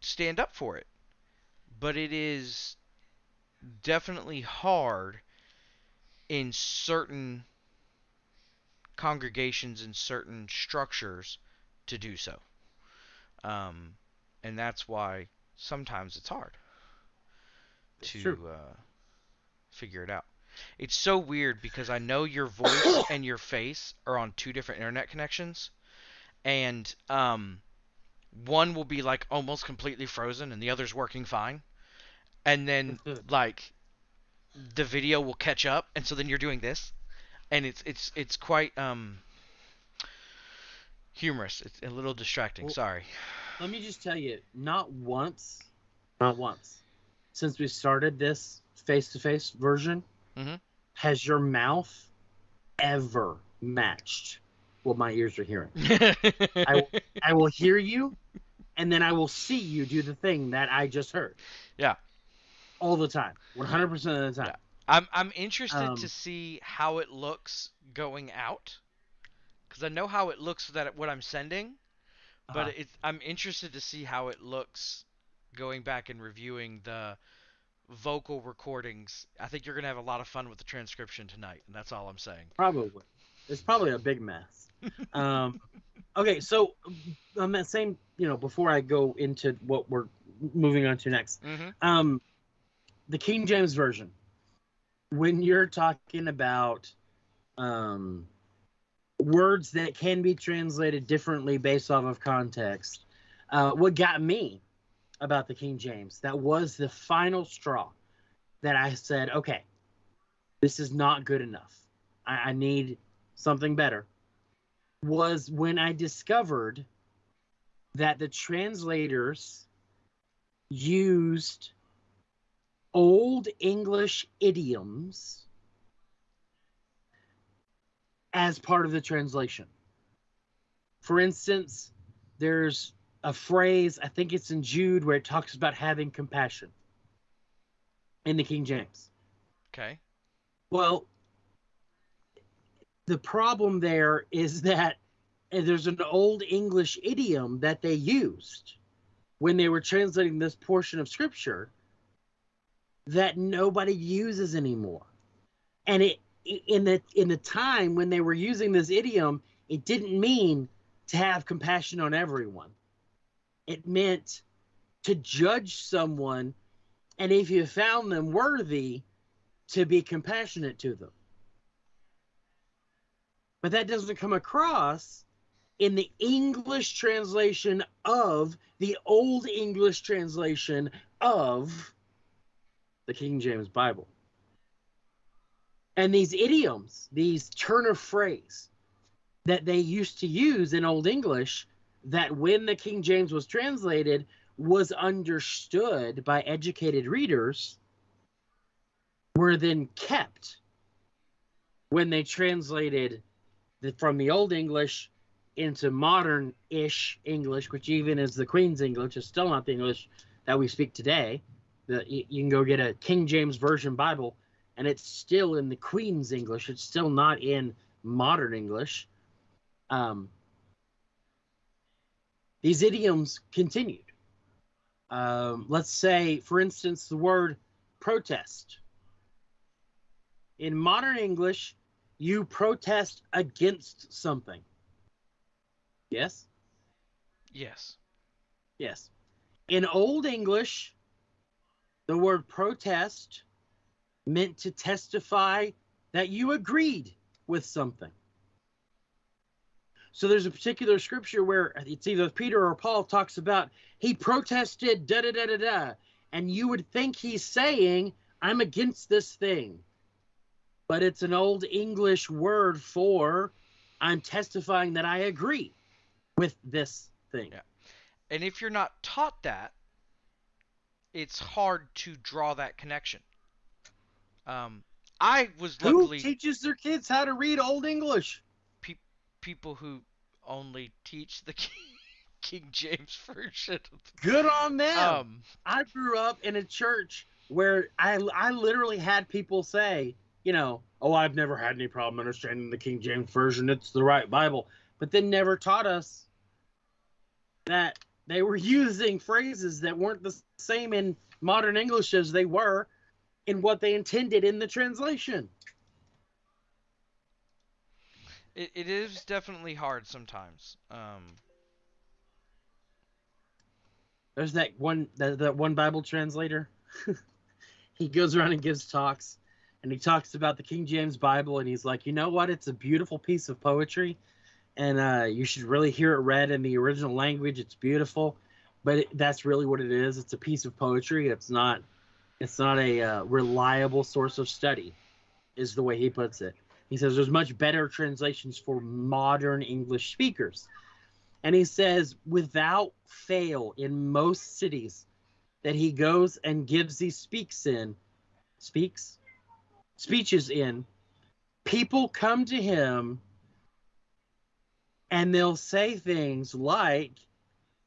stand up for it. But it is definitely hard in certain congregations and certain structures to do so. Um, and that's why sometimes it's hard It's to uh, figure it out. It's so weird because I know your voice and your face are on two different internet connections, and um, one will be like almost completely frozen and the other's working fine, and then like the video will catch up, and so then you're doing this, and it's it's it's quite um humorous. It's a little distracting. Well, Sorry. Let me just tell you, not once, not once, since we started this face-to-face version, Mhm. has your mouth ever matched what my ears are hearing. I, I will hear you, and then I will see you do the thing that I just heard. Yeah. All the time, 100% of the time. I'm I'm interested Um, to see how it looks going out, because I know how it looks that what I'm sending, but Uh-huh. it's I'm interested to see how it looks going back and reviewing the vocal recordings. I think you're gonna have a lot of fun with the transcription tonight, and that's all I'm saying. Probably. It's probably a big mess. um, okay, so on that same, you know, before I go into what we're moving on to next, Mm-hmm. um, the King James version. When you're talking about um, words that can be translated differently based off of context, uh, what got me about the King James that was the final straw that I said, okay, this is not good enough. I, I need something better. Was when I discovered that the translators used old English idioms as part of the translation. For instance, there's a phrase, I think it's in Jude, where it talks about having compassion in the King James. Okay. Well, the problem there is that there's an old English idiom that they used when they were translating this portion of scripture that nobody uses anymore. And it in the in the time when they were using this idiom, it didn't mean to have compassion on everyone. It meant to judge someone and if you found them worthy, to be compassionate to them. But that doesn't come across in the English translation of the Old English translation of the King James Bible. And these idioms, these turn of phrase that they used to use in Old English, that when the King James was translated, was understood by educated readers, were then kept when they translated the, from the Old English into modern ish English, which even is the Queen's English, is still not the English that we speak today. The, you can go get a King James Version Bible, and it's still in the Queen's English. It's still not in modern English. Um, these idioms continued. Um, let's say, for instance, the word protest. In modern English, you protest against something. Yes? Yes. Yes. In Old English, the word protest meant to testify that you agreed with something. So there's a particular scripture where it's either Peter or Paul talks about he protested da da da da da, and you would think he's saying I'm against this thing, but it's an old English word for I'm testifying that I agree with this thing. Yeah. And if you're not taught that, it's hard to draw that connection. Um, I was luckily Who teaches their kids how to read Old English? pe- people who only teach the King James version. Good on them. Um, I grew up in a church where I I literally had people say, you know, oh, I've never had any problem understanding the King James version. It's the right Bible, but then never taught us that they were using phrases that weren't the same in modern English as they were in what they intended in the translation. it, it is definitely hard sometimes. Um, There's that one that, that one Bible translator. he goes around and gives talks and he talks about the King James Bible and he's like, "You know what? It's a beautiful piece of poetry and uh, you should really hear it read in the original language. It's beautiful." But it, that's really what it is. It's a piece of poetry. It's not it's not a uh, reliable source of study is the way he puts it. He says there's much better translations for modern English speakers. And he says, without fail, in most cities that he goes and gives these speaks in, speaks, speeches in, people come to him and they'll say things like,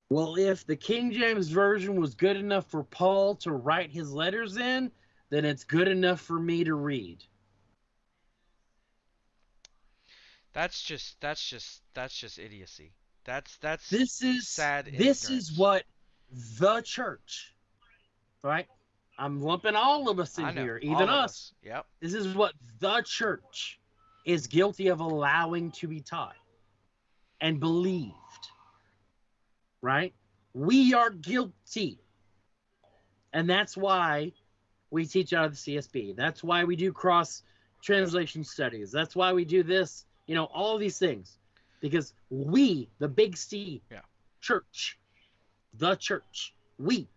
well, if the King James Version was good enough for Paul to write his letters in, then it's good enough for me to read. that's just that's just that's just idiocy. That's that's This is sad. This is what the church, right? I'm lumping all of us in know, here, even of us. Yep. This is what the church is guilty of allowing to be taught and believed. Right? We are guilty. And that's why we teach out of the CSB. That's why we do cross translation studies. That's why we do this, you know, all these things. Because we, the big C Yeah. church, the church, we,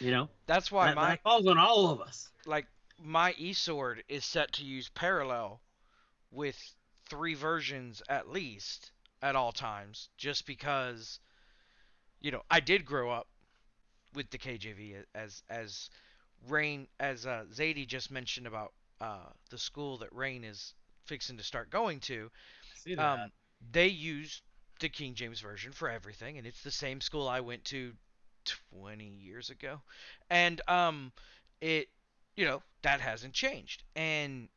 you know, That's why that, my that falls on all of us. like my eSword is set to use parallel with three versions at least at all times, just because you know I did grow up with the KJV as as Rain as uh, Zadie just mentioned about uh, the school that Rain is fixing to start going to. Um, they use the King James version for everything, and it's the same school I went to 20 years ago, and um, it, you know, that hasn't changed, and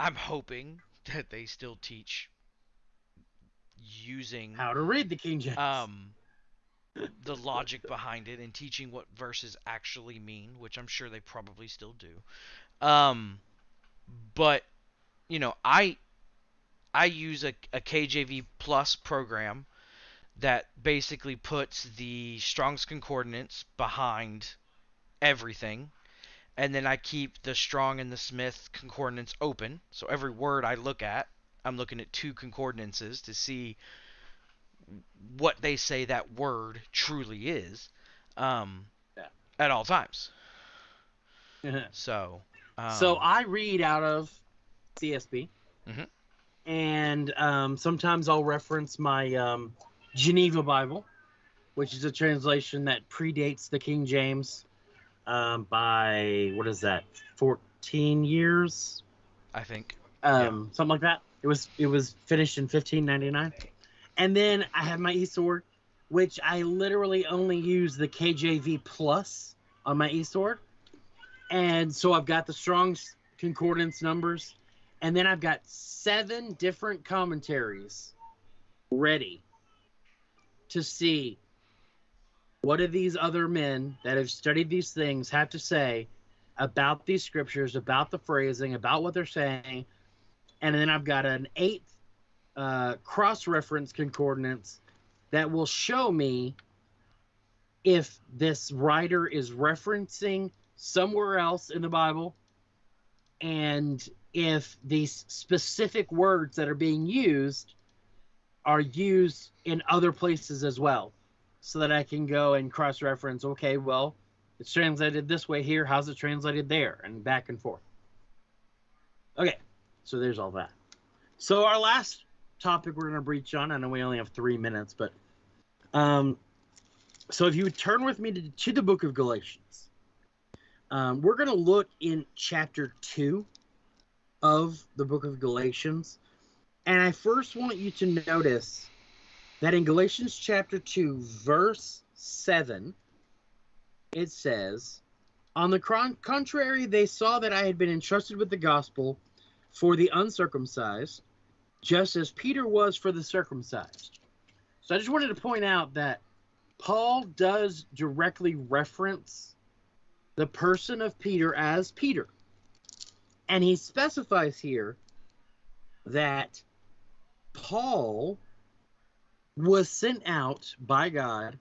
I'm hoping that they still teach using how to read the King James. um the logic behind it and teaching what verses actually mean, which I'm sure they probably still do. Um but you know, I I use a, a KJV plus program that basically puts the Strong's Concordance behind everything, and then I keep the Strong and the Smith concordance open. So every word I look at, I'm looking at two concordances to see what they say that word truly is um, Yeah. at all times. So, um, so I read out of CSB, Mhm. and um, sometimes I'll reference my um, Geneva Bible, which is a translation that predates the King James um, by what is that, fourteen years, I think. Um, something like that. It was it was finished in fifteen ninety nine, and then I have my eSword, which I literally only use the KJV plus on my eSword, and so I've got the Strong's concordance numbers, and then I've got seven different commentaries ready to see what do these other men that have studied these things have to say about these scriptures, about the phrasing, about what they're saying, and then I've got an eighth uh, cross-reference concordance that will show me if this writer is referencing somewhere else in the Bible, and if these specific words that are being used are used in other places as well, so that I can go and cross-reference. Okay, well, it's translated this way here. How's it translated there? And back and forth. Okay, so there's all that. So our last topic we're going to breach on. I know we only have three minutes, but um, so if you would turn with me to, to the book of Galatians, um, we're going to look in chapter two of the book of Galatians, and I first want you to notice that in Galatians chapter two, verse seven, it says, "On the contrary, they saw that I had been entrusted with the gospel." for the uncircumcised, just as Peter was for the circumcised. So I just wanted to point out that Paul does directly reference the person of Peter as Peter. And he specifies here that Paul was sent out by God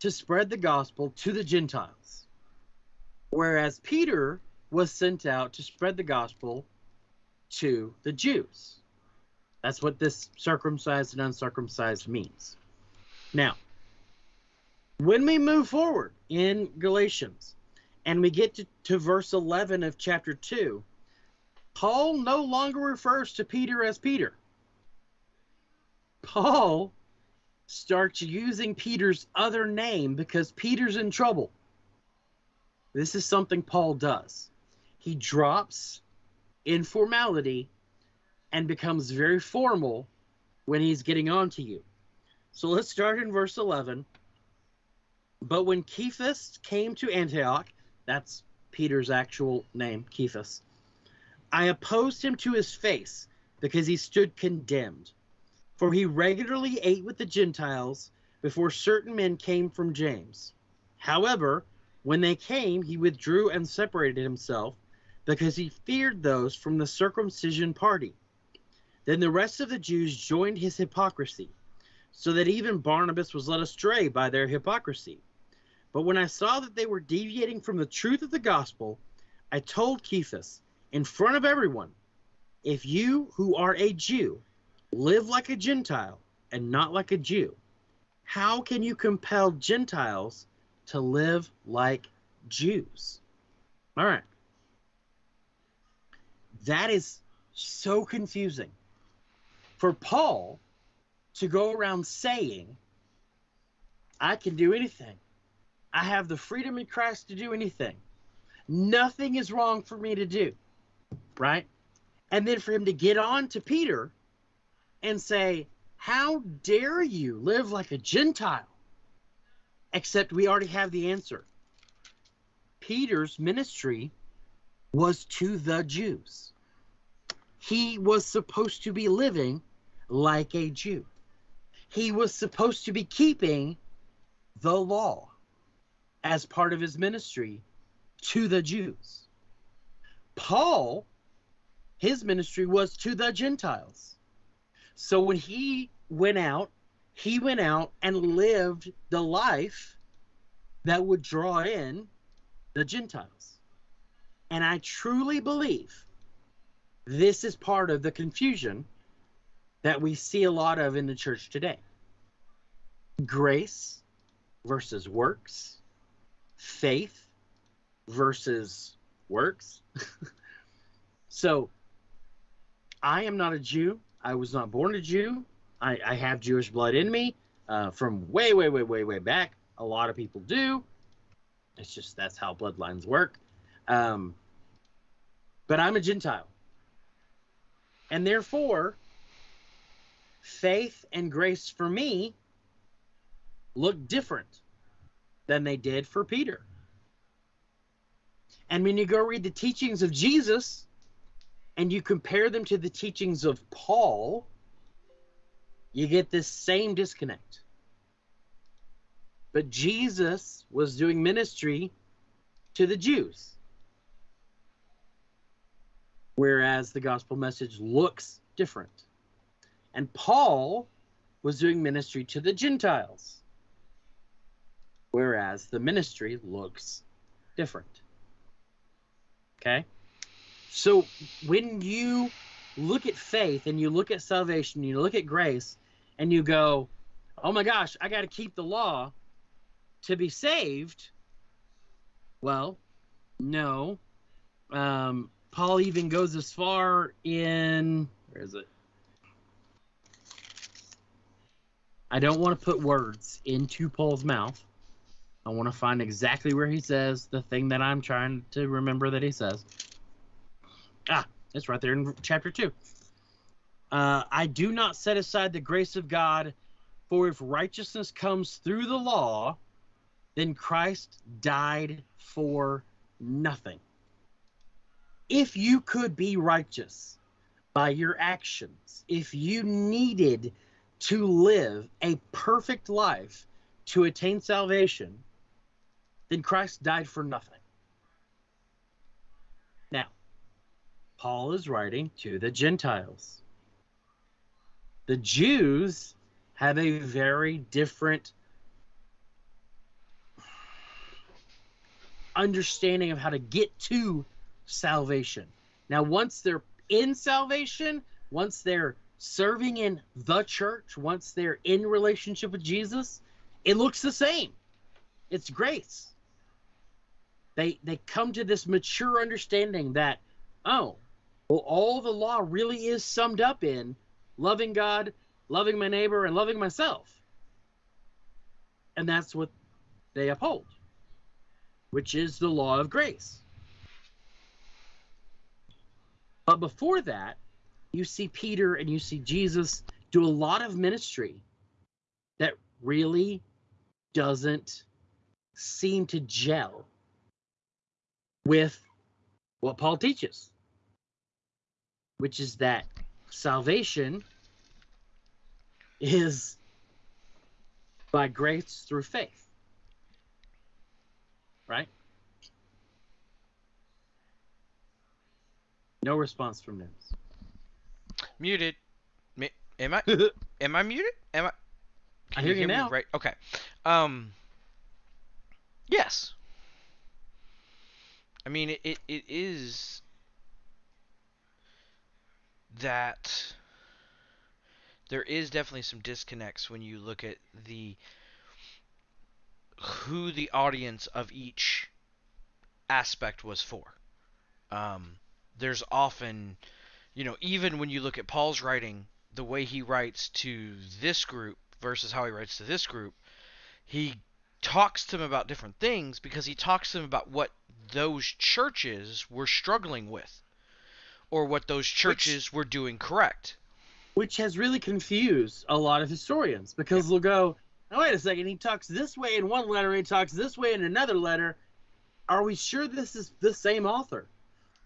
to spread the gospel to the Gentiles, whereas Peter was sent out to spread the gospel to the Jews. That's what this circumcised and uncircumcised means. Now, when we move forward in Galatians and we get to, to verse 11 of chapter 2, Paul no longer refers to Peter as Peter. Paul starts using Peter's other name because Peter's in trouble. This is something Paul does. He drops informality and becomes very formal when he's getting on to you. So let's start in verse 11. But when Cephas came to Antioch, that's Peter's actual name, Cephas, I opposed him to his face because he stood condemned. For he regularly ate with the Gentiles before certain men came from James. However, when they came, he withdrew and separated himself because he feared those from the circumcision party. Then the rest of the Jews joined his hypocrisy, so that even Barnabas was led astray by their hypocrisy. But when I saw that they were deviating from the truth of the gospel, I told Cephas, in front of everyone, if you who are a Jew live like a Gentile and not like a Jew, how can you compel Gentiles to live like Jews? All right. That is so confusing. For Paul to go around saying, I can do anything. I have the freedom in Christ to do anything. Nothing is wrong for me to do. Right? And then for him to get on to Peter and say, How dare you live like a Gentile? Except we already have the answer. Peter's ministry was to the Jews. He was supposed to be living like a Jew. He was supposed to be keeping the law as part of his ministry to the Jews. Paul, his ministry was to the Gentiles. So when he went out, he went out and lived the life that would draw in the Gentiles. And I truly believe this is part of the confusion that we see a lot of in the church today grace versus works, faith versus works. so I am not a Jew. I was not born a Jew. I, I have Jewish blood in me uh, from way, way, way, way, way back. A lot of people do. It's just that's how bloodlines work. Um, but I'm a Gentile. And therefore, faith and grace for me look different than they did for Peter. And when you go read the teachings of Jesus and you compare them to the teachings of Paul, you get this same disconnect. But Jesus was doing ministry to the Jews. Whereas the gospel message looks different. And Paul was doing ministry to the Gentiles. Whereas the ministry looks different. Okay? So when you look at faith and you look at salvation, you look at grace, and you go, oh my gosh, I got to keep the law to be saved. Well, no. Um, Paul even goes as far in where is it? I don't want to put words into Paul's mouth. I want to find exactly where he says the thing that I'm trying to remember that he says. Ah, it's right there in chapter 2. Uh, I do not set aside the grace of God, for if righteousness comes through the law, then Christ died for nothing. If you could be righteous by your actions, if you needed to live a perfect life to attain salvation, then Christ died for nothing. Now, Paul is writing to the Gentiles. The Jews have a very different understanding of how to get to salvation. Now, once they're in salvation, once they're serving in the church, once they're in relationship with Jesus, it looks the same. It's grace. They they come to this mature understanding that, oh, well, all the law really is summed up in loving God, loving my neighbor, and loving myself. And that's what they uphold, which is the law of grace. But before that, you see Peter and you see Jesus do a lot of ministry that really doesn't seem to gel with what Paul teaches, which is that salvation is by grace through faith. Right? No response from Nims. Muted. Am I? Am I muted? Am I? I hear you me now. Right. Okay. Um. Yes. I mean, it, it, it is that there is definitely some disconnects when you look at the who the audience of each aspect was for. Um, there's often, you know, even when you look at Paul's writing, the way he writes to this group versus how he writes to this group, he talks to them about different things because he talks to them about what those churches were struggling with or what those churches were doing correct. which has really confused a lot of historians because they'll go, oh, wait a second, he talks this way in one letter, he talks this way in another letter. Are we sure this is the same author?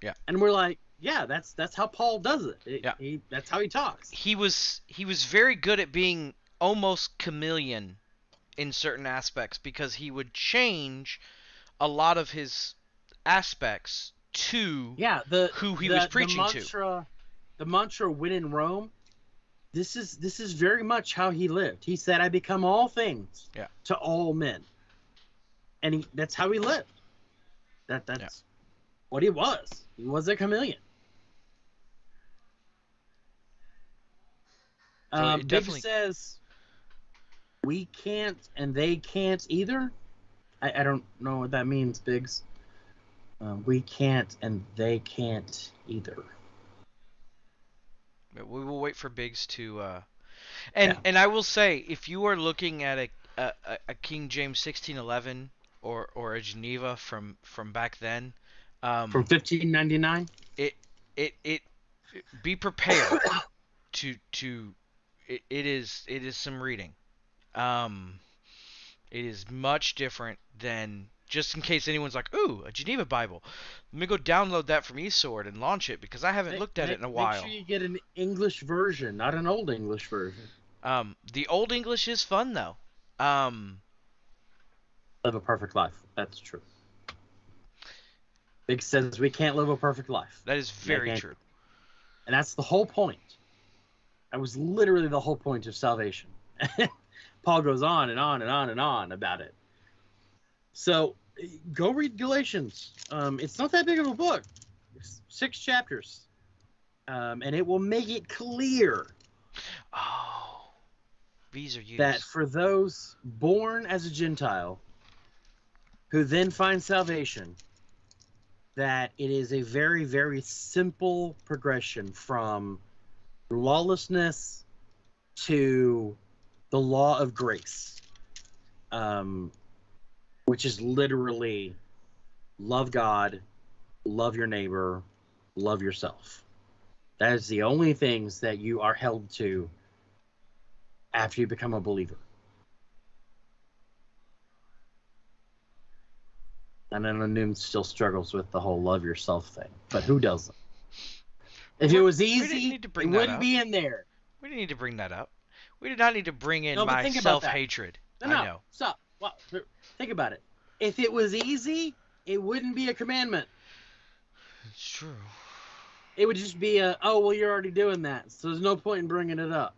Yeah. And we're like, yeah, that's that's how Paul does it. It- Yeah. he, that's how he talks. He was he was very good at being almost chameleon in certain aspects because he would change a lot of his aspects to Yeah, the who he the- was preaching the to. mantra, The mantra "When in Rome," this is this is very much how he lived. He said, "I become all things Yeah. to all men," and he, that's how he lived. That that's what he was. He was a chameleon. So um, it Big says we can't and they can't either. I, I don't know what that means, Biggs. Um, we can't and they can't either. We will wait for Biggs to. Uh... And Yeah. and I will say, if you are looking at a a, a- King James 1611 or or a Geneva from from back then, um, From 1599. it it it be prepared to to it, it is it is some reading um it is much different than just in case anyone's like ooh a geneva bible let me go download that from e-Sword and launch it because i haven't Make- looked at make- it in a while Make sure you get an English version, not an old English version. um the old english is fun though um Live a perfect life. That's true. Big says we can't live a perfect life. that is very true And that's the whole point. That was literally the whole point of salvation. Paul goes on and on and on and on about it. So go read Galatians. Um, it's not that big of a book, it's six chapters. Um, and it will make it clear oh these are used that for those born as a Gentile who then find salvation, that it is a very, very simple progression from lawlessness to the law of grace, um, which is literally love God, love your neighbor, love yourself. That is the only things that you are held to after you become a believer. And then Noom still struggles with the whole love yourself thing. But who doesn't? If it was easy, it wouldn't up. be in there. we didn't need to bring that up we did not need to bring in No, my that. self-hatred No, no, i know stop. Well, think about it. If it was easy, it wouldn't be a commandment. it's true It would just be a, oh, well, you're already doing that, so there's no point in bringing it up.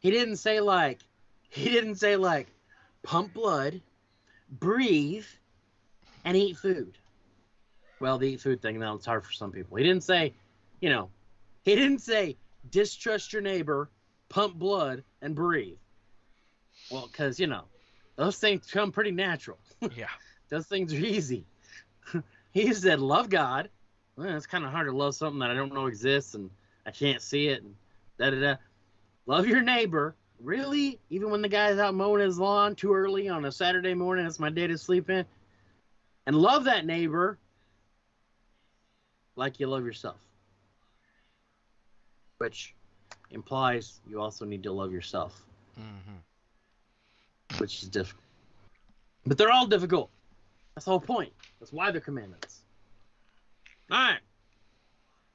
He didn't say like, he didn't say like, pump blood, breathe, and eat food. Well, the eat food thing, now it's hard for some people. He didn't say, you know, he didn't say distrust your neighbor, pump blood, and breathe. Well, because you know, those things come pretty natural. yeah Those things are easy. he said, "Love God." Well, it's kind of hard to love something that I don't know exists and I can't see it. And da da da. Love your neighbor. Really? Even when the guy's out mowing his lawn too early on a Saturday morning, it's my day to sleep in. And love that neighbor like you love yourself. Which implies you also need to love yourself hmm which is difficult. But they're all difficult. That's the whole point. That's why they're commandments. All right.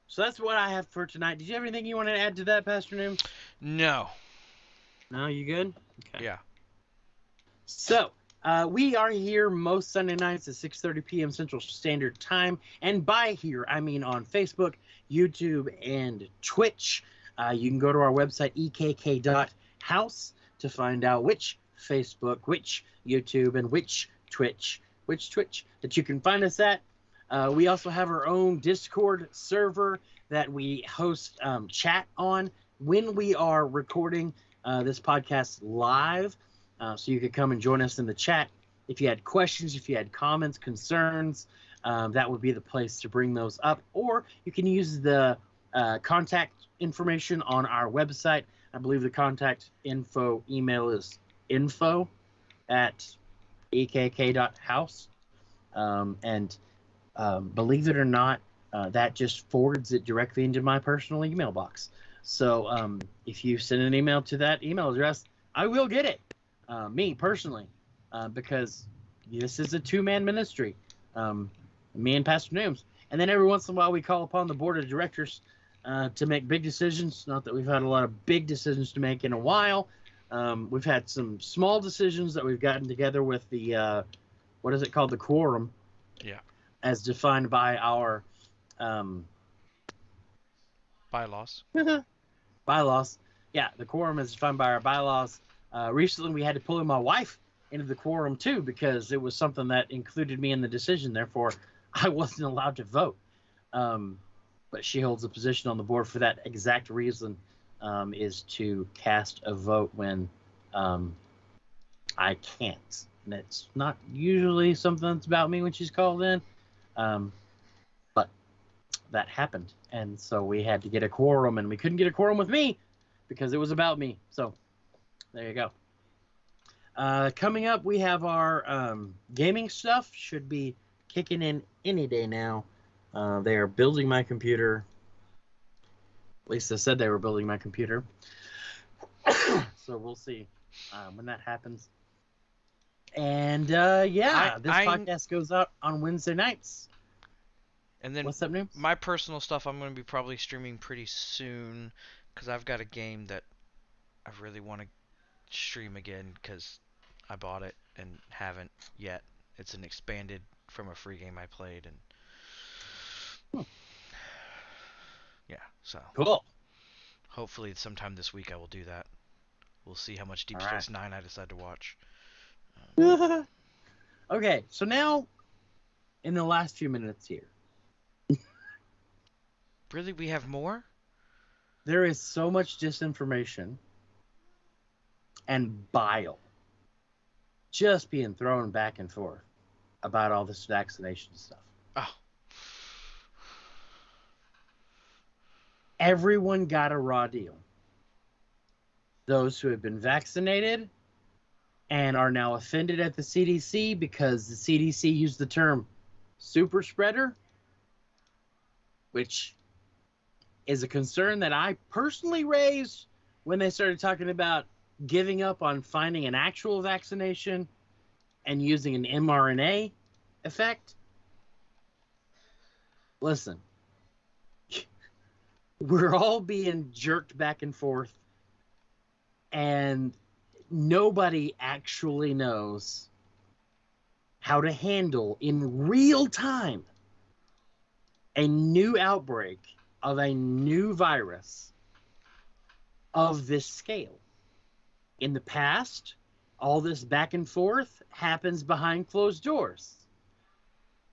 So that's what I have for tonight. Did you have anything you want to add to that, Pastor Noom? no No, you good? Okay. yeah So uh, we are here most Sunday nights at 6:30 p.m. Central Standard Time, and by here I mean on Facebook, YouTube, and Twitch. Uh, you can go to our website ekk.house to find out which Facebook, which YouTube, and which Twitch, which Twitch that you can find us at. Uh, we also have our own Discord server that we host um, chat on when we are recording uh, this podcast live. Uh, so you could come and join us in the chat. If you had questions, if you had comments, concerns, um, that would be the place to bring those up. Or you can use the uh, contact information on our website. I believe the contact info email is info at ekk.house. Um, and um, believe it or not, uh, that just forwards it directly into my personal email box. So um, if you send an email to that email address, I will get it. Uh, me personally, uh, because this is a two-man ministry. Um, me and Pastor Nooms, and then every once in a while we call upon the board of directors uh, to make big decisions. Not that we've had a lot of big decisions to make in a while. Um, we've had some small decisions that we've gotten together with the uh, what is it called, the quorum. Yeah. As defined by our um, bylaws bylaws. Yeah, the quorum is defined by our bylaws. Uh, recently, we had to pull in my wife into the quorum too because it was something that included me in the decision. Therefore, I wasn't allowed to vote. Um, but she holds a position on the board for that exact reason, um, is to cast a vote when um, I can't. And it's not usually something that's about me when she's called in. Um, but that happened. And so we had to get a quorum, and we couldn't get a quorum with me because it was about me. So there you go. Uh, coming up, we have our um, gaming stuff. Should be kicking in any day now. Uh, they are building my computer. Lisa said they were building my computer. so we'll see uh, when that happens. And uh, yeah, I- this I- podcast goes out on Wednesday nights. And then What's up, new? my personal stuff I'm going to be probably streaming pretty soon because I've got a game that I really want to stream again because I bought it and haven't yet. It's an expanded from a free game I played and Hmm. Yeah, so Cool. hopefully sometime this week I will do that. We'll see how much Deep Alright. Space Nine I decide to watch. okay, so now in the last few minutes here, Really, we have more? there is so much disinformation and bile just being thrown back and forth about all this vaccination stuff. Oh, Everyone got a raw deal. Those who have been vaccinated and are now offended at the CDC because the CDC used the term super spreader, which is a concern that I personally raised when they started talking about giving up on finding an actual vaccination and using an mRNA effect. Listen, we're all being jerked back and forth, and nobody actually knows how to handle in real time a new outbreak of a new virus of this scale. In the past, all this back and forth happens behind closed doors.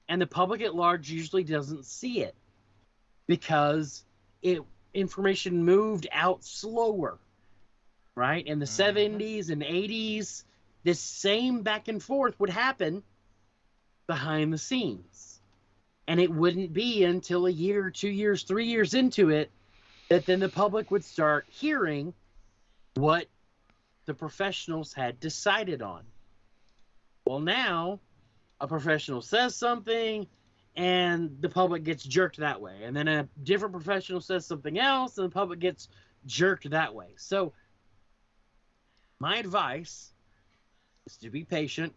And the public at large usually doesn't see it because it information moved out slower. Right? In the Mhm. 70s and 80s, this same back and forth would happen behind the scenes. And it wouldn't be until a year, two years, three years into it that then the public would start hearing what the professionals had decided on. Well, now a professional says something and the public gets jerked that way. And then a different professional says something else and the public gets jerked that way. So, my advice is to be patient.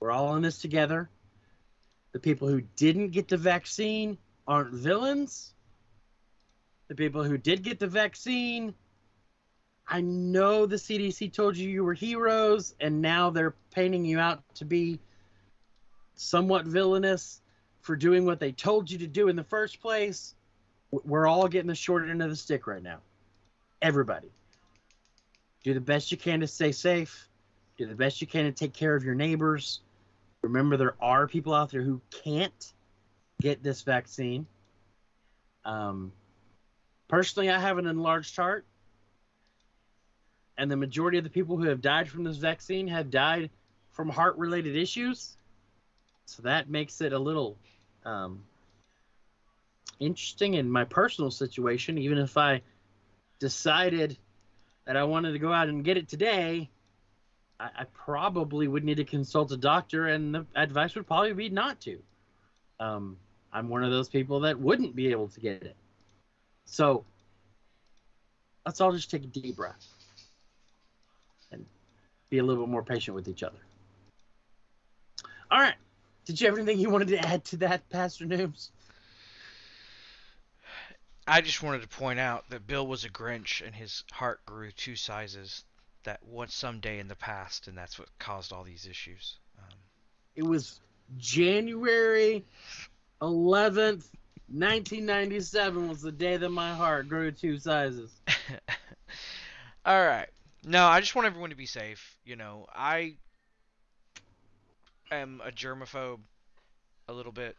We're all in this together. The people who didn't get the vaccine aren't villains. The people who did get the vaccine, I know the CDC told you you were heroes, and now they're painting you out to be somewhat villainous for doing what they told you to do in the first place. We're all getting the short end of the stick right now. Everybody. Do the best you can to stay safe. Do the best you can to take care of your neighbors. Remember, there are people out there who can't get this vaccine. Um, personally, I have an enlarged heart, and the majority of the people who have died from this vaccine have died from heart-related issues. So that makes it a little um, interesting in my personal situation. Even if I decided that I wanted to go out and get it today, I, I probably would need to consult a doctor, and the advice would probably be not to. Um, I'm one of those people that wouldn't be able to get it. So let's all just take a deep breath and be a little bit more patient with each other. All right. Did you have anything you wanted to add to that, Pastor Noobs? I just wanted to point out that Bill was a Grinch and his heart grew two sizes that once someday in the past, and that's what caused all these issues. Um, It was January 11th, 1997 was the day that my heart grew two sizes. All right. No, I just want everyone to be safe. You know, I am a germaphobe a little bit,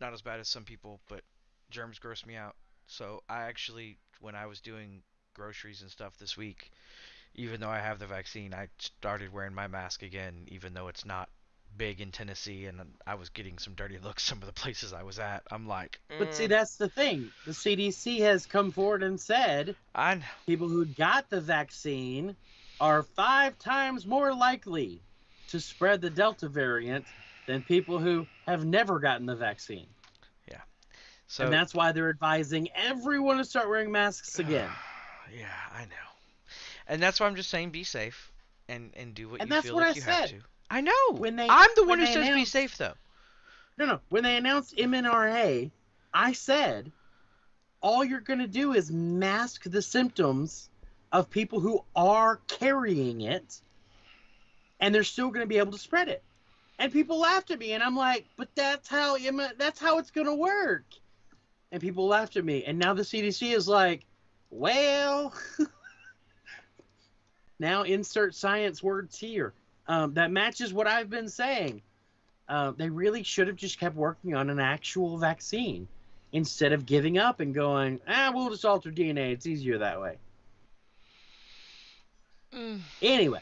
not as bad as some people, but germs gross me out. So I actually, when I was doing groceries and stuff this week, even though I have the vaccine, I started wearing my mask again, even though it's not big in Tennessee, and I was getting some dirty looks some of the places I was at. I'm like, But see, "Mm, that's the thing. The CDC has come forward and said I kn- people who got the vaccine are five times more likely to spread the Delta variant than people who have never gotten the vaccine. Yeah. So and that's why they're advising everyone to start wearing masks again. yeah, I know. And that's why I'm just saying be safe and and do what And you that's feel what like I you have said. to. I know. When they- I'm the one who says be safe though. No, no. When they announced MNRA, I said all you're going to do is mask the symptoms of people who are carrying it, and they're still going to be able to spread it. And people laughed at me, and I'm like, "But that's how that's how it's going to work." And people laughed at me, and now the CDC is like, "Well." now insert science words here. Um, that matches what I've been saying. Uh, they really should have just kept working on an actual vaccine instead of giving up and going, ah, we'll just alter DNA. It's easier that way. Mm, Anyway,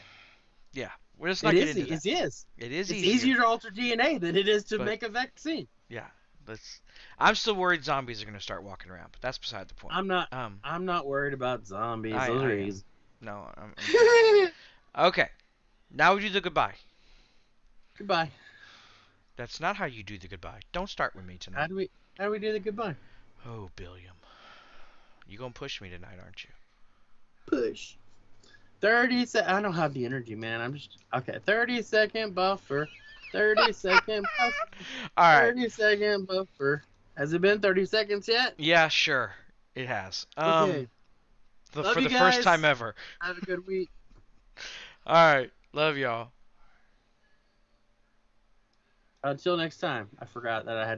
yeah, we're just not it getting is. into It that. is. It is It's easier. easier to alter DNA than it is to But- make a vaccine. Yeah, let's. I'm still worried zombies are gonna start walking around, but that's beside the point. I'm not. um, I'm not worried about zombies. I- Those I are am. easy. no. I'm, I'm- okay, now we do the goodbye. goodbye. That's not how you do the goodbye. Don't start with me tonight. How do we? How do we do the goodbye? Oh, Billiam, you gonna push me tonight, aren't you? Push. Thirty sec. I don't have the energy, man. I'm just okay. Thirty second buffer. Thirty second buffer. All right. 30 second buffer. Has it been 30 seconds yet? Yeah, sure. It has. Um, Okay. the- Love for the first time ever. Have a good week. All right. Love y'all. Until next time. I forgot that I had